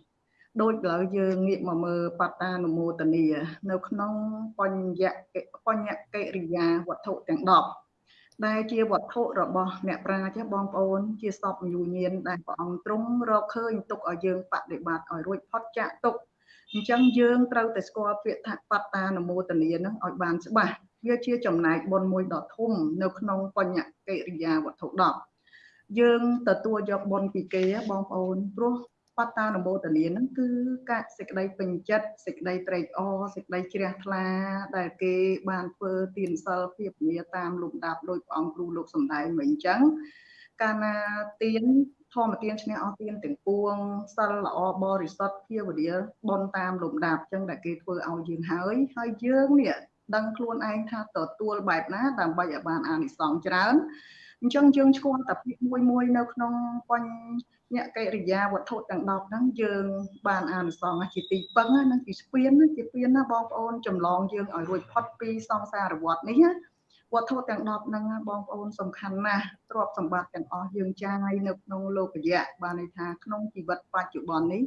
ដូចឥឡូវយើងងាកមកមើលបតានុមោទនីនៅក្នុងបញ្ញបញ្ញកិរិយាវត្ថុទាំង10ដែលជាវត្ថុរបស់អ្នកប្រាជ្ញបងប្អូន ជាសពយុញានដែលព្រះអង្គទ្រង់រកឃើញទុកឲ្យយើងបដិបត្តិឲ្យរួចផុតចាកទុកអញ្ចឹងយើងត្រូវតែស្គាល់ពាក្យថាបតានុមោទនីនឹងឲ្យបានច្បាស់វាជាចំណែកបុណ្យមួយដ៏ធំនៅក្នុងបញ្ញកិរិយាវត្ថុ10យើងទទួលយកបុណ្យពីគេបងប្អូនព្រោះ បត្តានុមោទនាហ្នឹងគឺការសេចក្តីពេញចិត្តសេចក្តីត្រេកអរសេចក្តីជ្រះថ្លា ដែលគេបានធ្វើទានសិលភាពនីតាមលំដាប់ដោយព្រះអង្គគ្រូលោកសំដែងមិញអញ្ចឹងកាលណាទានធម្មទានឈ្នះអស់ទានទាំងពួងសិលល្អបរិសុទ្ធភាវនាបនតាមលំដាប់អញ្ចឹងដែលគេធ្វើឲ្យយើងហើយហើយយើងនេះដឹងខ្លួនឯងថាទទួលបែបណាដើម្បីឲ្យបានអានិសង្សច្រើនអញ្ចឹងយើងឆ្គាល់តែពាក្យមួយមួយនៅក្នុងបញ្ញ អ្នកកិរិយាវត្ថុទាំង10ហ្នឹងយើងបានអានសងជាទីពឹងហ្នឹងជាស្ពានជាស្ពានណាបងប្អូនចម្លងយើងឲ្យរួចផុតពីសង្សារវដ្តនេះណាវត្ថុទាំង10ហ្នឹងបងប្អូនសំខាន់ណាស់ទ្រព្យសម្បត្តិទាំងអស់យើងចាយនៅក្នុងលោកយៈបានន័យថាក្នុងជីវិតបច្ចុប្បន្ននេះ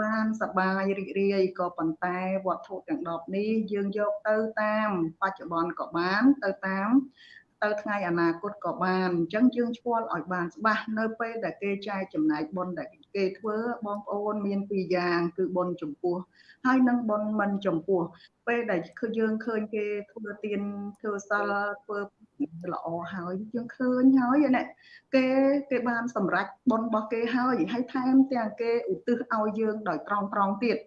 បានសបាយរីករាយក៏ប៉ុន្តែវត្ថុទាំង10នេះយើងយកទៅតាមបច្ចុប្បន្នក៏បានទៅតាម ទៅថ្ងៃអនាគតក៏បានអញ្ចឹងយើងឆ្គាល់ឲ្យបានច្បាស់នៅពេលដែលគេចែកចំណែកបុណ្យដែលគេធ្វើបងប្អូនមានពីរយ៉ាង គឺបុណ្យចំពោះហើយនឹងបុណ្យមិនចំពោះ ពេលដែលគឺយើងឃើញគេធ្វើទានធ្វើសិលធ្វើល្អហើយយើងឃើញហើយណែគេគេបានសម្រេចបុណ្យរបស់គេហើយហើយថែមទាំងគេឧទ្ទិសឲ្យយើងដោយត្រង់ត្រង់ទៀត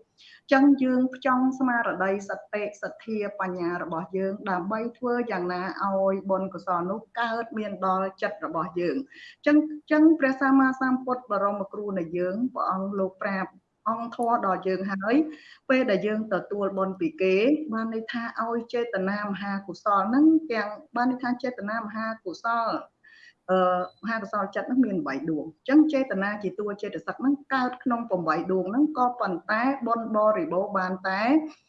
ចឹងយើងផ្ចង់ស្មារតីសតិសទ្ធាបញ្ញារបស់យើង ដើម្បីធ្វើយ៉ាងណាឲ្យបុណ្យកុសលនោះកើតមានដល់ចិត្តរបស់យើងចឹងចឹងព្រះសម្មាសម្ពុទ្ធបរមគ្រូនៃយើងព្រះអង្គលោកប្រាប់អង្គធម៌ដល់យើងហើយ ពេលដែលយើងទទួលបុណ្យពីគេ បានន័យថាឲ្យចេតនាមហាកុសលហ្នឹងទាំងបានន័យថាចេតនាមហាកុសល អឺមហាកុសលចិត្តហ្នឹងមាន8ដួងអញ្ចឹងចេតនាជាតួចេតសិកហ្នឹងកើតក្នុង8ដួងហ្នឹងក៏ប៉ុន្តែបុណ្យបរិបូរបានតែ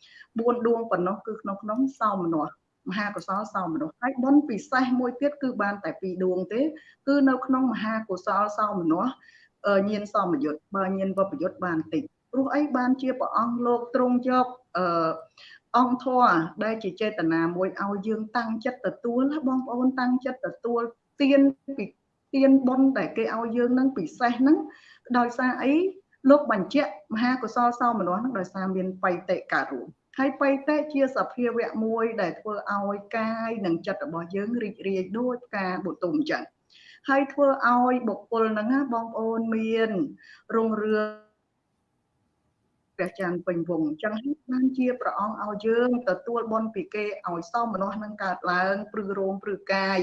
4ដួងប៉ុណ្ណោះគឺក្នុងក្នុងសោមនស្សមហាកុសលសោមនស្សហើយបុណ្យពិសេសមួយទៀតគឺបានតែ2ដួងទេ គឺនៅក្នុងមហាកុសលសោមនស្សញៀនសមយុទ្ធបើញៀនវពយុទ្ធបានតិចព្រោះអីបានជាព្រះអង្គលោកទ្រង់យកអឺអង្គធម៌ដែលជាចេតនាមួយឲ្យយើងតាំងចិត្តទទួលបងប្អូនតាំងចិត្តទទួល ទៀនពីទៀនបុណ្យតែគេឲ្យយើងនឹងពិសេសហ្នឹងដោយសារអីលោកបញ្ជាក់មហាកុសលសោមនស្សហ្នឹងដោយសារមានបៃតេការួមហើយបៃតេជាសភាវៈមួយដែលធ្វើឲ្យកាយនិងចិត្តរបស់យើងរីករាយដូចផ្កាបុទុមអញ្ចឹងហើយធ្វើឲ្យបុគ្គលហ្នឹងណាបងប្អូនមានរុងរឿង ព្រះច័ន្ទពេញវងអញ្ចឹងបានជាព្រះអង្គឲ្យយើងទទួលបុណ្យពីគេឲ្យសមមនុស្សនឹងកើតឡើងព្រឺរោមព្រឺកាយ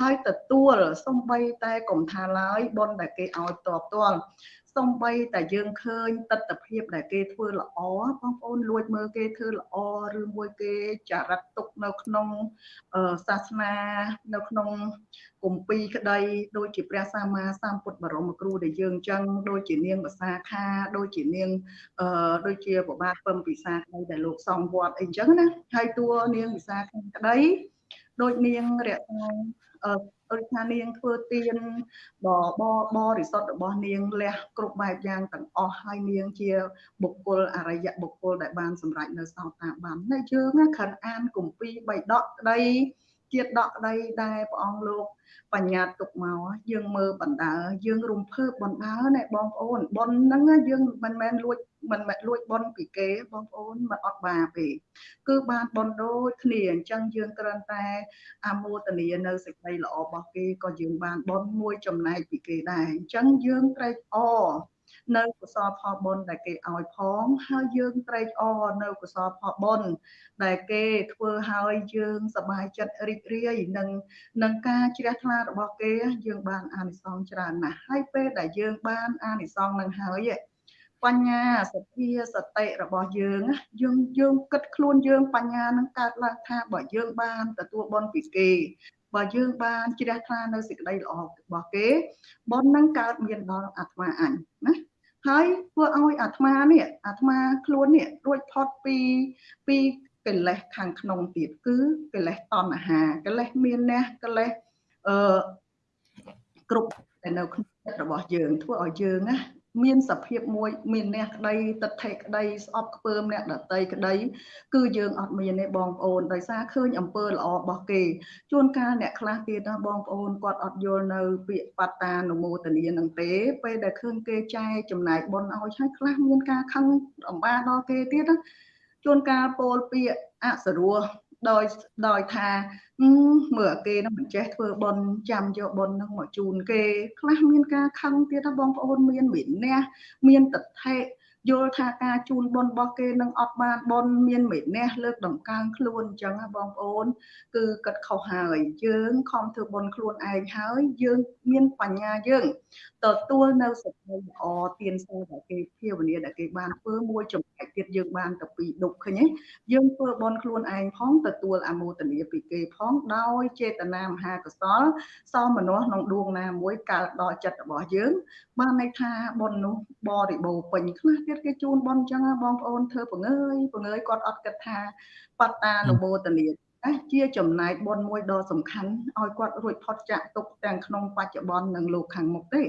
ហើយទទួលសំបីតែកុំថាឡើយបុណ្យដែលគេឲ្យតបតល់ សំបីតែយើងឃើញទស្សនភាពដែលគេធ្វើល្អបងប្អូនលួចមើលគេធ្វើល្អឬមួយគេចារិតទុកនៅក្នុងសាសនានៅក្នុងគម្ពីរក្តីដូចជាព្រះសម្មាសម្ពុទ្ធបរមគ្រូដែលយើងចឹងដូចជានាងភាសាខាដូចជានាងអឺដូចជាប្របាទពឹមពិសាក្តីដែលលោកសង្វត្តអីចឹងណាហើយតួនាងភាសាខាក្តីដូចនាងរក្សាអឺ ដូចថានាងធ្វើទៀនបបបរិសុទ្ធរបស់នាងលះគ្រប់បែបយ៉ាងទាំងអស់ហើយនាងជាបុគ្គលអរិយបុគ្គលដែលបានសម្រេចនៅសោតាបានតែយើងណាខិនអានគម្ពីរបៃដកក្តី ជាតិដកក្តីដែលព្រះអង្គលោកបញ្ញត្តិទុកមកយើងមើលបណ្ដើយើងរំភើបបណ្ដើណែបងប្អូនប៉ុនហ្នឹងយើងមិនមែនលួចមិនមែនលួចប៉ុនពីគេបងប្អូនមិនអត់បាទេគឺបានប៉ុនដូចគ្នាអញ្ចឹងយើងគ្រាន់តែអាមោទនានៅសេចក្តីល្អរបស់គេក៏យើងបានប៉ុនមួយចំណែកពីគេដែរអញ្ចឹងយើងត្រេកអរ នៅកុសលផលបុណ្យដែលគេឲ្យផងហើយយើងត្រេកអរនៅកុសលផលបុណ្យដែលគេធ្វើឲ្យយើងសប្បាយចិត្តរីករាយនឹងនឹងការជ្រះថ្លារបស់គេយើងបានអានិសង្សច្រើនណាស់ហើយពេលដែលយើងបានអានិសង្សនឹងហើយបញ្ញាសទ្ធាសតិរបស់យើងយើងយើងគិតខ្លួនយើងបញ្ញានឹងកើតឡើងថាបើយើងបានទទួលបុណ្យពីគេ បើយើងបានជ្រះថ្លានៅសេចក្តីល្អរបស់គេបុណ្យនឹងកើតមានដល់អាត្មាអញណាហើយធ្វើឲ្យអាត្មានេះអាត្មាខ្លួននេះរួចផុតពីពីកិលេសខាងក្នុងទៀតគឺកិលេសតណ្ហាកិលេសមានអ្នកកិលេសអឺគ្រប់តែនៅក្នុងចិត្តរបស់យើងធ្វើឲ្យយើងណា មានសភាពមួយមានអ្នកក្តីទិដ្ឋិក្តីស្អប់ខ្ពើមអ្នកដតីក្តីគឺយើងអត់មានទេបងប្អូនដោយសារឃើញអំពើល្អរបស់គេជួនកាលអ្នកខ្លះទៀតណាបងប្អូនគាត់អត់យល់នៅពាក្យបត្តានុមោទនានឹងទេពេលដែលឃើញគេចែកចំណែកបុណ្យឲ្យហើយខ្លះមានការខឹងអំបាដល់គេទៀតណាជួនកាលពោលពាក្យអសរោះ ដោយដោយថាមើលគេនឹងមិនចេះធ្វើបន់ចាំយកបន់នឹងមកជូនគេខ្លះមានការខឹងទៀតណាបងប្អូនមានវិន័យមានតថេ យល់ថាការជូនបុណ្យរបស់គេនឹងអត់បានបុណ្យមានមេនះលើកដំកើងខ្លួនអញ្ចឹងណាបងប្អូន គឺគិតខុសហើយយើងខំធ្វើបុណ្យខ្លួនឯងហើយយើងមានបញ្ញាយើងទទួលនៅសេចក្តីល្អទានសរដែលគេភាវនាដែលគេបានធ្វើមួយចំណែកទៀតយើងបានទៅពីដុកឃើញទេយើងធ្វើបុណ្យខ្លួនឯងផងទទួលអមោទនីពីគេផងដោយចេតនាមហាកុសលសមមនុស្សក្នុងដួងណាមួយកើតដល់ចិត្តរបស់យើង បានន័យថាបុណ្យនោះបរិបូរពេញខ្លះទៀតគេជូនបុណ្យអញ្ចឹងបងប្អូនធ្វើពងើយពងើយគាត់អត់គិតថាបត្តានុមោទនីជាចំណែកបុណ្យមួយដ៏សំខាន់ឲ្យគាត់រួចផុតចាកទុកទាំងក្នុងបច្ចុប្បន្ននិងលោកខាងមុខទេ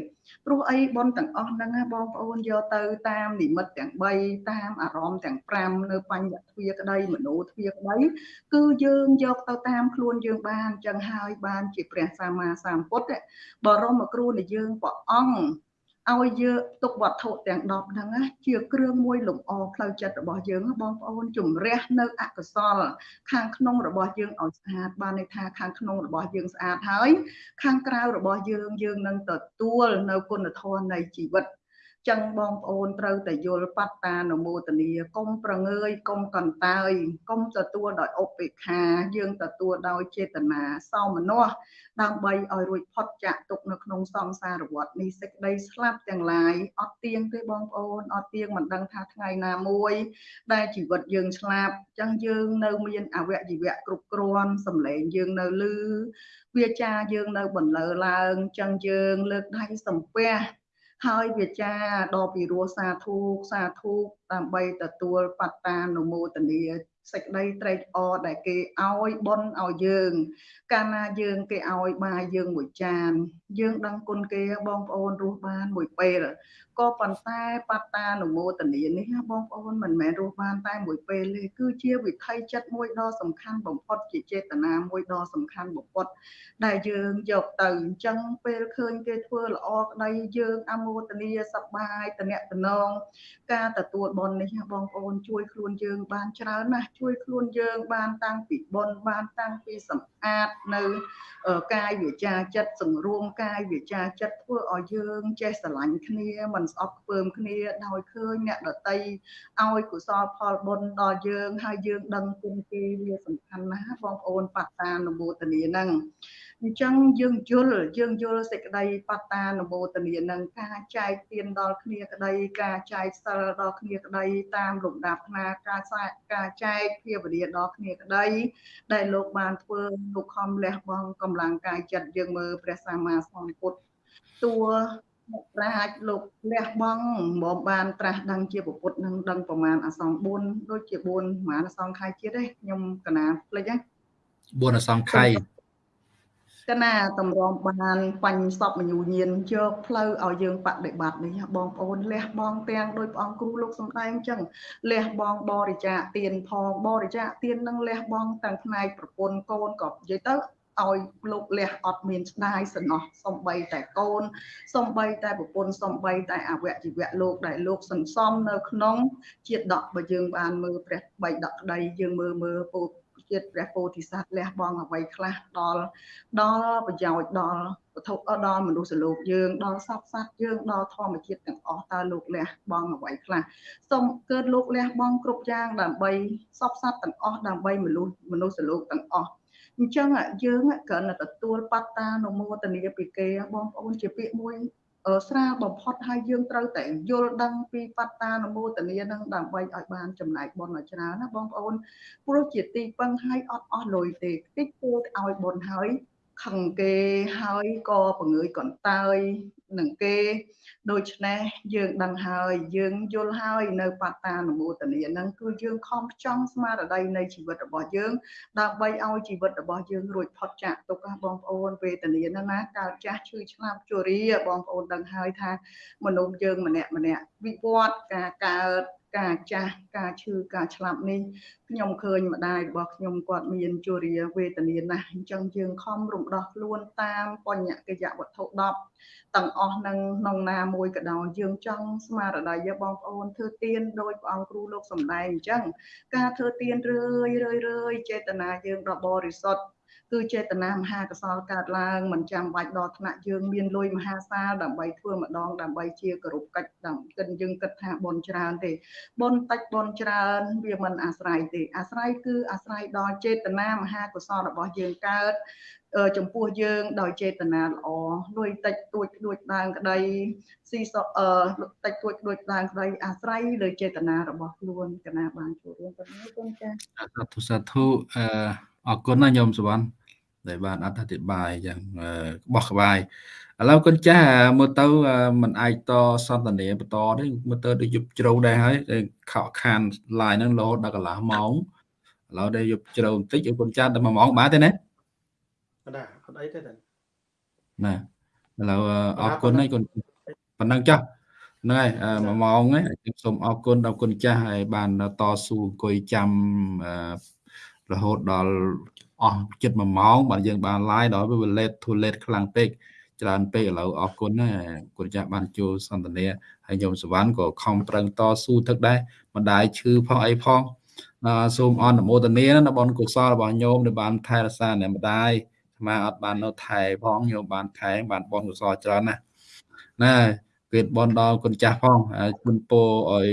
ព្រោះអីបុណ្យទាំងអស់ហ្នឹងណាបងប្អូនយកទៅតាមនិមិត្តទាំង3តាមអារម្មណ៍ទាំង5នៅបញ្ញទ្វាក្តីមโนទ្វាក្តីគឺយើងយកទៅតាមខ្លួនយើងបានចឹងហើយបានជាព្រះសម្មាសម្ពុទ្ធបរមគ្រូនៃយើងព្រះអង្គ ឲ្យយើងទុកវត្ថុទាំង10ហ្នឹងណាជាគ្រឿងមួយលំអផ្លូវចិត្តរបស់យើងបងប្អូនជំរះនៅអកុសល ខាងក្នុងរបស់យើងឲ្យស្អាតបានន័យថាខាងក្នុងរបស់យើងស្អាតហើយ ខាងក្រៅរបស់យើងយើងនឹងទទួលនៅគុណធម៌នៃជីវិត ចឹងបងប្អូនត្រូវតែយល់បត្តានុមោទនីកុំប្រងើយកុំកន្តើយកុំទទួលដោយឧបេក្ខា យើងទទួលដោយចេតនាសោមនស្សដើម្បីឲ្យរួចផុតចាកទុកនៅក្នុងសង្សារវដ្តនេះសេចក្តីស្លាប់ទាំងឡាយអត់ទៀងទេបងប្អូនអត់ទៀងមិនដឹងថាថ្ងៃណាមួយ ដែលជីវិតយើងស្លាប់ចឹងយើងនៅមានអវយវៈគ្រប់គ្រាន់សម្លេងយើងនៅលឺវាចាយើងនៅបន្លឺឡើងចឹងយើងលើកដៃសំពះ ហើយវាចាដល់ពីរោះសាធុសាធុដើម្បីទទួលបត្តានុមោទនាសេចក្តីត្រេកអរដែលគេឲ្យបុណ្យឲ្យយើង កាលណាយើងគេឲ្យបាយយើងមួយចាន យើងដឹងគុណគេបងប្អូនរស់បានមួយពេល ក៏ប៉ុន្តែបត្តានុមោទនានេះបងប្អូនមិនមែនរស់បានតែមួយពេលទេគឺជាវិថីចិត្តមួយដ៏សំខាន់បំផុតជាចេតនាមួយដ៏សំខាន់បំផុត ដែលយើងយកទៅអញ្ចឹងពេលឃើញគេធ្វើល្អក្តីយើងអមោទនាសប្បាយតំណតំណងការទទួលបុណ្យនេះបងប្អូនជួយខ្លួនយើងបានច្រើនណាស់ជួយខ្លួនយើងបានតាំងពីបុណ្យបានតាំងពីសម្អាតនៅកាយវាចាចិត្តសង្រួមកាយវាចាចិត្តធ្វើឲ្យយើងចេះស្រឡាញ់គ្នាមិនស្អប់ខ្ពើមគ្នាដោយឃើញអ្នកដតីឲ្យកុសលផលបុណ្យដល់យើងហើយយើងដឹងគុណគេវាសំខាន់ណាស់បងប្អូនបត្តានុមោទនាហ្នឹងអញ្ចឹងយើងយល់យើងយល់សេចក្តីបត្តានុមោទនានឹងការចែកទានដល់គ្នាក្តីការចែកសិលដល់គ្នាក្តីតាមលំដាប់ថ្នាការការចែកភាវនាដល់គ្នាក្តីដែលលោកបានធ្វើលោកខំលះបង់កម្លាំងកាយចិត្តយើងមើលព្រះសម្មាសម្ពុទ្ធតួ អ្នកប្រាជ្ញលោកលះបង់មកបានត្រាស់ដឹងជាពុទ្ធនឹងដឹងប្រមាណអសង្ឃ4ដូចជា4ប្រមាណអសង្ខ័យជាតិទេខ្ញុំកណាភ្លេចហ្នឹង4អសង្ខ័យកណាតម្រាំបានបញ្ញសពមញូញៀនយកផ្លូវឲ្យយើងបដិបត្តិនេះបងប្អូនលះបង់ទាំងដោយព្រះអង្គគ្រូលោកសំដែងអញ្ចឹងលះបង់បរិច្ចាគទានផងបរិច្ចាគទាននឹងលះបង់ទាំងផ្នែកប្រពន្ធកូនក៏និយាយទៅ ឲ្យលោកលះអត់មានស្ដាយសំណោះសំបីតែកូនសំបីតែប្រពន្ធសំបីតែអវជីវៈលោកដែលលោកសន្សំនៅក្នុងជាតិដកបើយើងបានមើលព្រះបីដកក្តីយើងមើលមើលពោជាតិព្រះពោធិសត្វលះបង់អ្វីខ្លះដល់ដល់ប្រយោជន៍ដល់វត្ថុដល់មនុស្សលោកយើងដល់សត្វសត្វយើងដល់ធម្មជាតិទាំងអស់តើលោកលះបង់អ្វីខ្លះសូមកើតលោកលះបង់គ្រប់យ៉ាងដើម្បីសពសត្វទាំងអស់ដើម្បីមនុស្សមនុស្សលោកទាំងអស់ អញ្ចឹងយើងគ្រាន់តែទទួលបត្តានុមោទនីពីគេបងប្អូនជាពាក្យមួយស្រាលបំផុតហើយយើងត្រូវតែយល់ដឹងពីបត្តានុមោទនានឹងដើម្បីឲ្យបានចំណែកបុណ្យឲ្យច្រើនណាបងប្អូនព្រោះជាទីពឹងឲ្យអត់អស់លុយទេតិចពោលឲ្យបុណ្យហើយខឹងគេហើយក៏ពង្រើយកន្តើយនឹងគេ ដូច្នេះយើងដឹងហើយយើងយល់ហើយនៅបត្តានុមោទនានឹងគឺយើងខំខ្ចង់ស្មារតីនៃជីវិតរបស់យើងដើម្បីឲ្យជីវិតរបស់យើងរួចផុតចាកទុក្ខបងប្អូនវេទនាណាណាកើតចាស់ឈឺឆ្លាប់ជរាបងប្អូនដឹងហើយថាមនុស្សយើងម្នាក់ម្នាក់វិវត្តការកើត ការចាស់ការឈឺការឆ្លាប់នេះខ្ញុំឃើញម្ដាយរបស់ខ្ញុំគាត់មានជរាវេទនាណាស់អញ្ចឹងយើងខំរំដោះខ្លួនតាមបញ្ញកិយវត្ថុ10ទាំងអស់នឹងក្នុងណាមួយក៏ដោយយើងចង់ស្មារតីយកបងប្អូនធ្វើទៀនដោយព្រះអង្គគ្រូលោកសំដែងអញ្ចឹងការធ្វើទៀនរឿយរឿយរឿយចេតនាយើងដ៏បរិសុទ្ធ គឺចេតនាមហាកុសលកើតឡើងមិនចាំបាច់ដល់ថ្នាក់យើងមានលុយមហាសាលដើម្បីធ្វើម្ដងដើម្បីជាគោរពកិច្ចដើម្បីគិតយើងគិតថាបុណ្យច្រើនទេបុណ្យតិចបុណ្យច្រើនវាមិនអាស្រ័យទេអាស្រ័យគឺអាស្រ័យដល់ចេតនាមហាកុសលរបស់យើងកើតអឺ ចំពោះយើងដោយចេតនាល្អលុយតិចទួចទួចដើមក្តីស៊ីសអឺតិចទួចទួចដើមក្តីអាស្រ័យលើចេតនារបស់ខ្លួនកណាបានចូលរួមប៉ុណ្ណឹងគុណចា៎សាធុសាធុអឺអរគុណណាញោមសវណ្ណដែលបានអធិប្បាយយ៉ាងអឺក្បោះក្បាយឥឡូវគុណចាស់មើលទៅអឺមិនអាចតសន្តានាបន្តទេមើលទៅដូចយប់ជ្រៅដែរហើយតែខកខាន line ហ្នឹងរហូតដល់កន្លះម៉ោងឥឡូវដែរយប់ជ្រៅបន្តិចឲ្យគុណចាស់តែ1ម៉ោងបានទេណា អត់ដែរអត់អីទេតាណាឥឡូវអឺអរគុណហើយគុណប៉ុណ្ណឹងចាស់ហ្នឹងហើយអឺ1ម៉ោងហ្នឹងខ្ញុំសូមអរគុណដល់គុណចាស់ហើយបានតស៊ូអង្គុយចាំអឺរហូតដល់អស់ជិត1ម៉ោងបាទយើងបាន live ដល់វា late too late ខ្លាំងពេកច្រើនពេកឥឡូវអរគុណណាគុណចាស់បានចូលសន្ទនាហើយញោមសវណ្ណក៏ខំប្រឹងតស៊ូទឹកដែរម្ដាយឈឺផងអីផងអឺសូមអនុមោទនាណាបុណ្យកុសលរបស់ញោមដែលបានថែរក្សាអ្នកម្ដាយ អាត្មាអត់បាននៅថែផងញោមបានថែបានបនកុសលច្រើនណាស់ណាគេបនដល់គុណចាស់ផងហើយគុណពោឲ្យ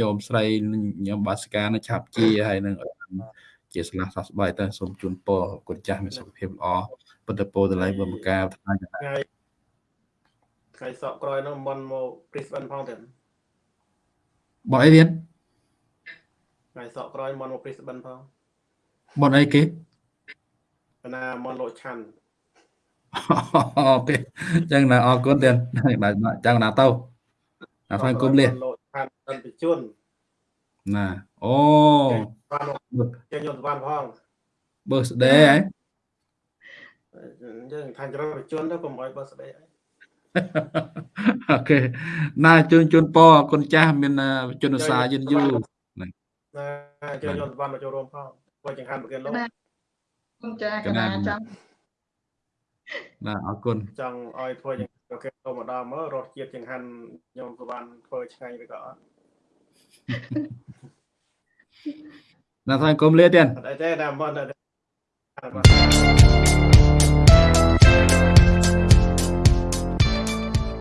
ញោមស្រីញោមបាសកានៅឆាប់ជាហើយនឹងឲ្យបានជាស្លាស់សះស្បើយទៅសូមជូនពរគុណចាស់មានសុខភាពល្អពុទ្ធពោតម្លៃបុព្វការថ្នាក់ថ្ងៃថ្ងៃសក់ក្រោយហ្នឹងមិនមក Brisbane ផងទេបនអីទៀតថ្ងៃសក់ក្រោយមិនមក Brisbane ផងបនអីគេក ណាមិនលោកឆាន់អូខេចឹងណាអរគុណទៀតចឹងណាទៅអាហ្វាគុំលាលោកឆាន់អន្តជនណាអូបានមកចេញយកសវណ្ណផង birthday ហ៎យើងខាងច្រើនបជនទៅកុំឲ្យបើស្ដីអីអូខេណាជូនជូនពរគុណចាស់មានជនឧស្សាហ៍យឺនយូរណាចេញយកសវណ្ណមកចូលរួមផងបើចង្ហាន់ប្រគិនលោក គុណចាកណាចង់ណាអរគុណចង់ឲ្យធ្វើយ៉ាងប្រគិនលោកម្ដងមើលរសជាតិចង្ហាន់ញោមសវណ្ណធ្វើឆ្ងាញ់ឬក៏អត់ណាថាគុំលាទៀតអត់អីទេតែមិនអត់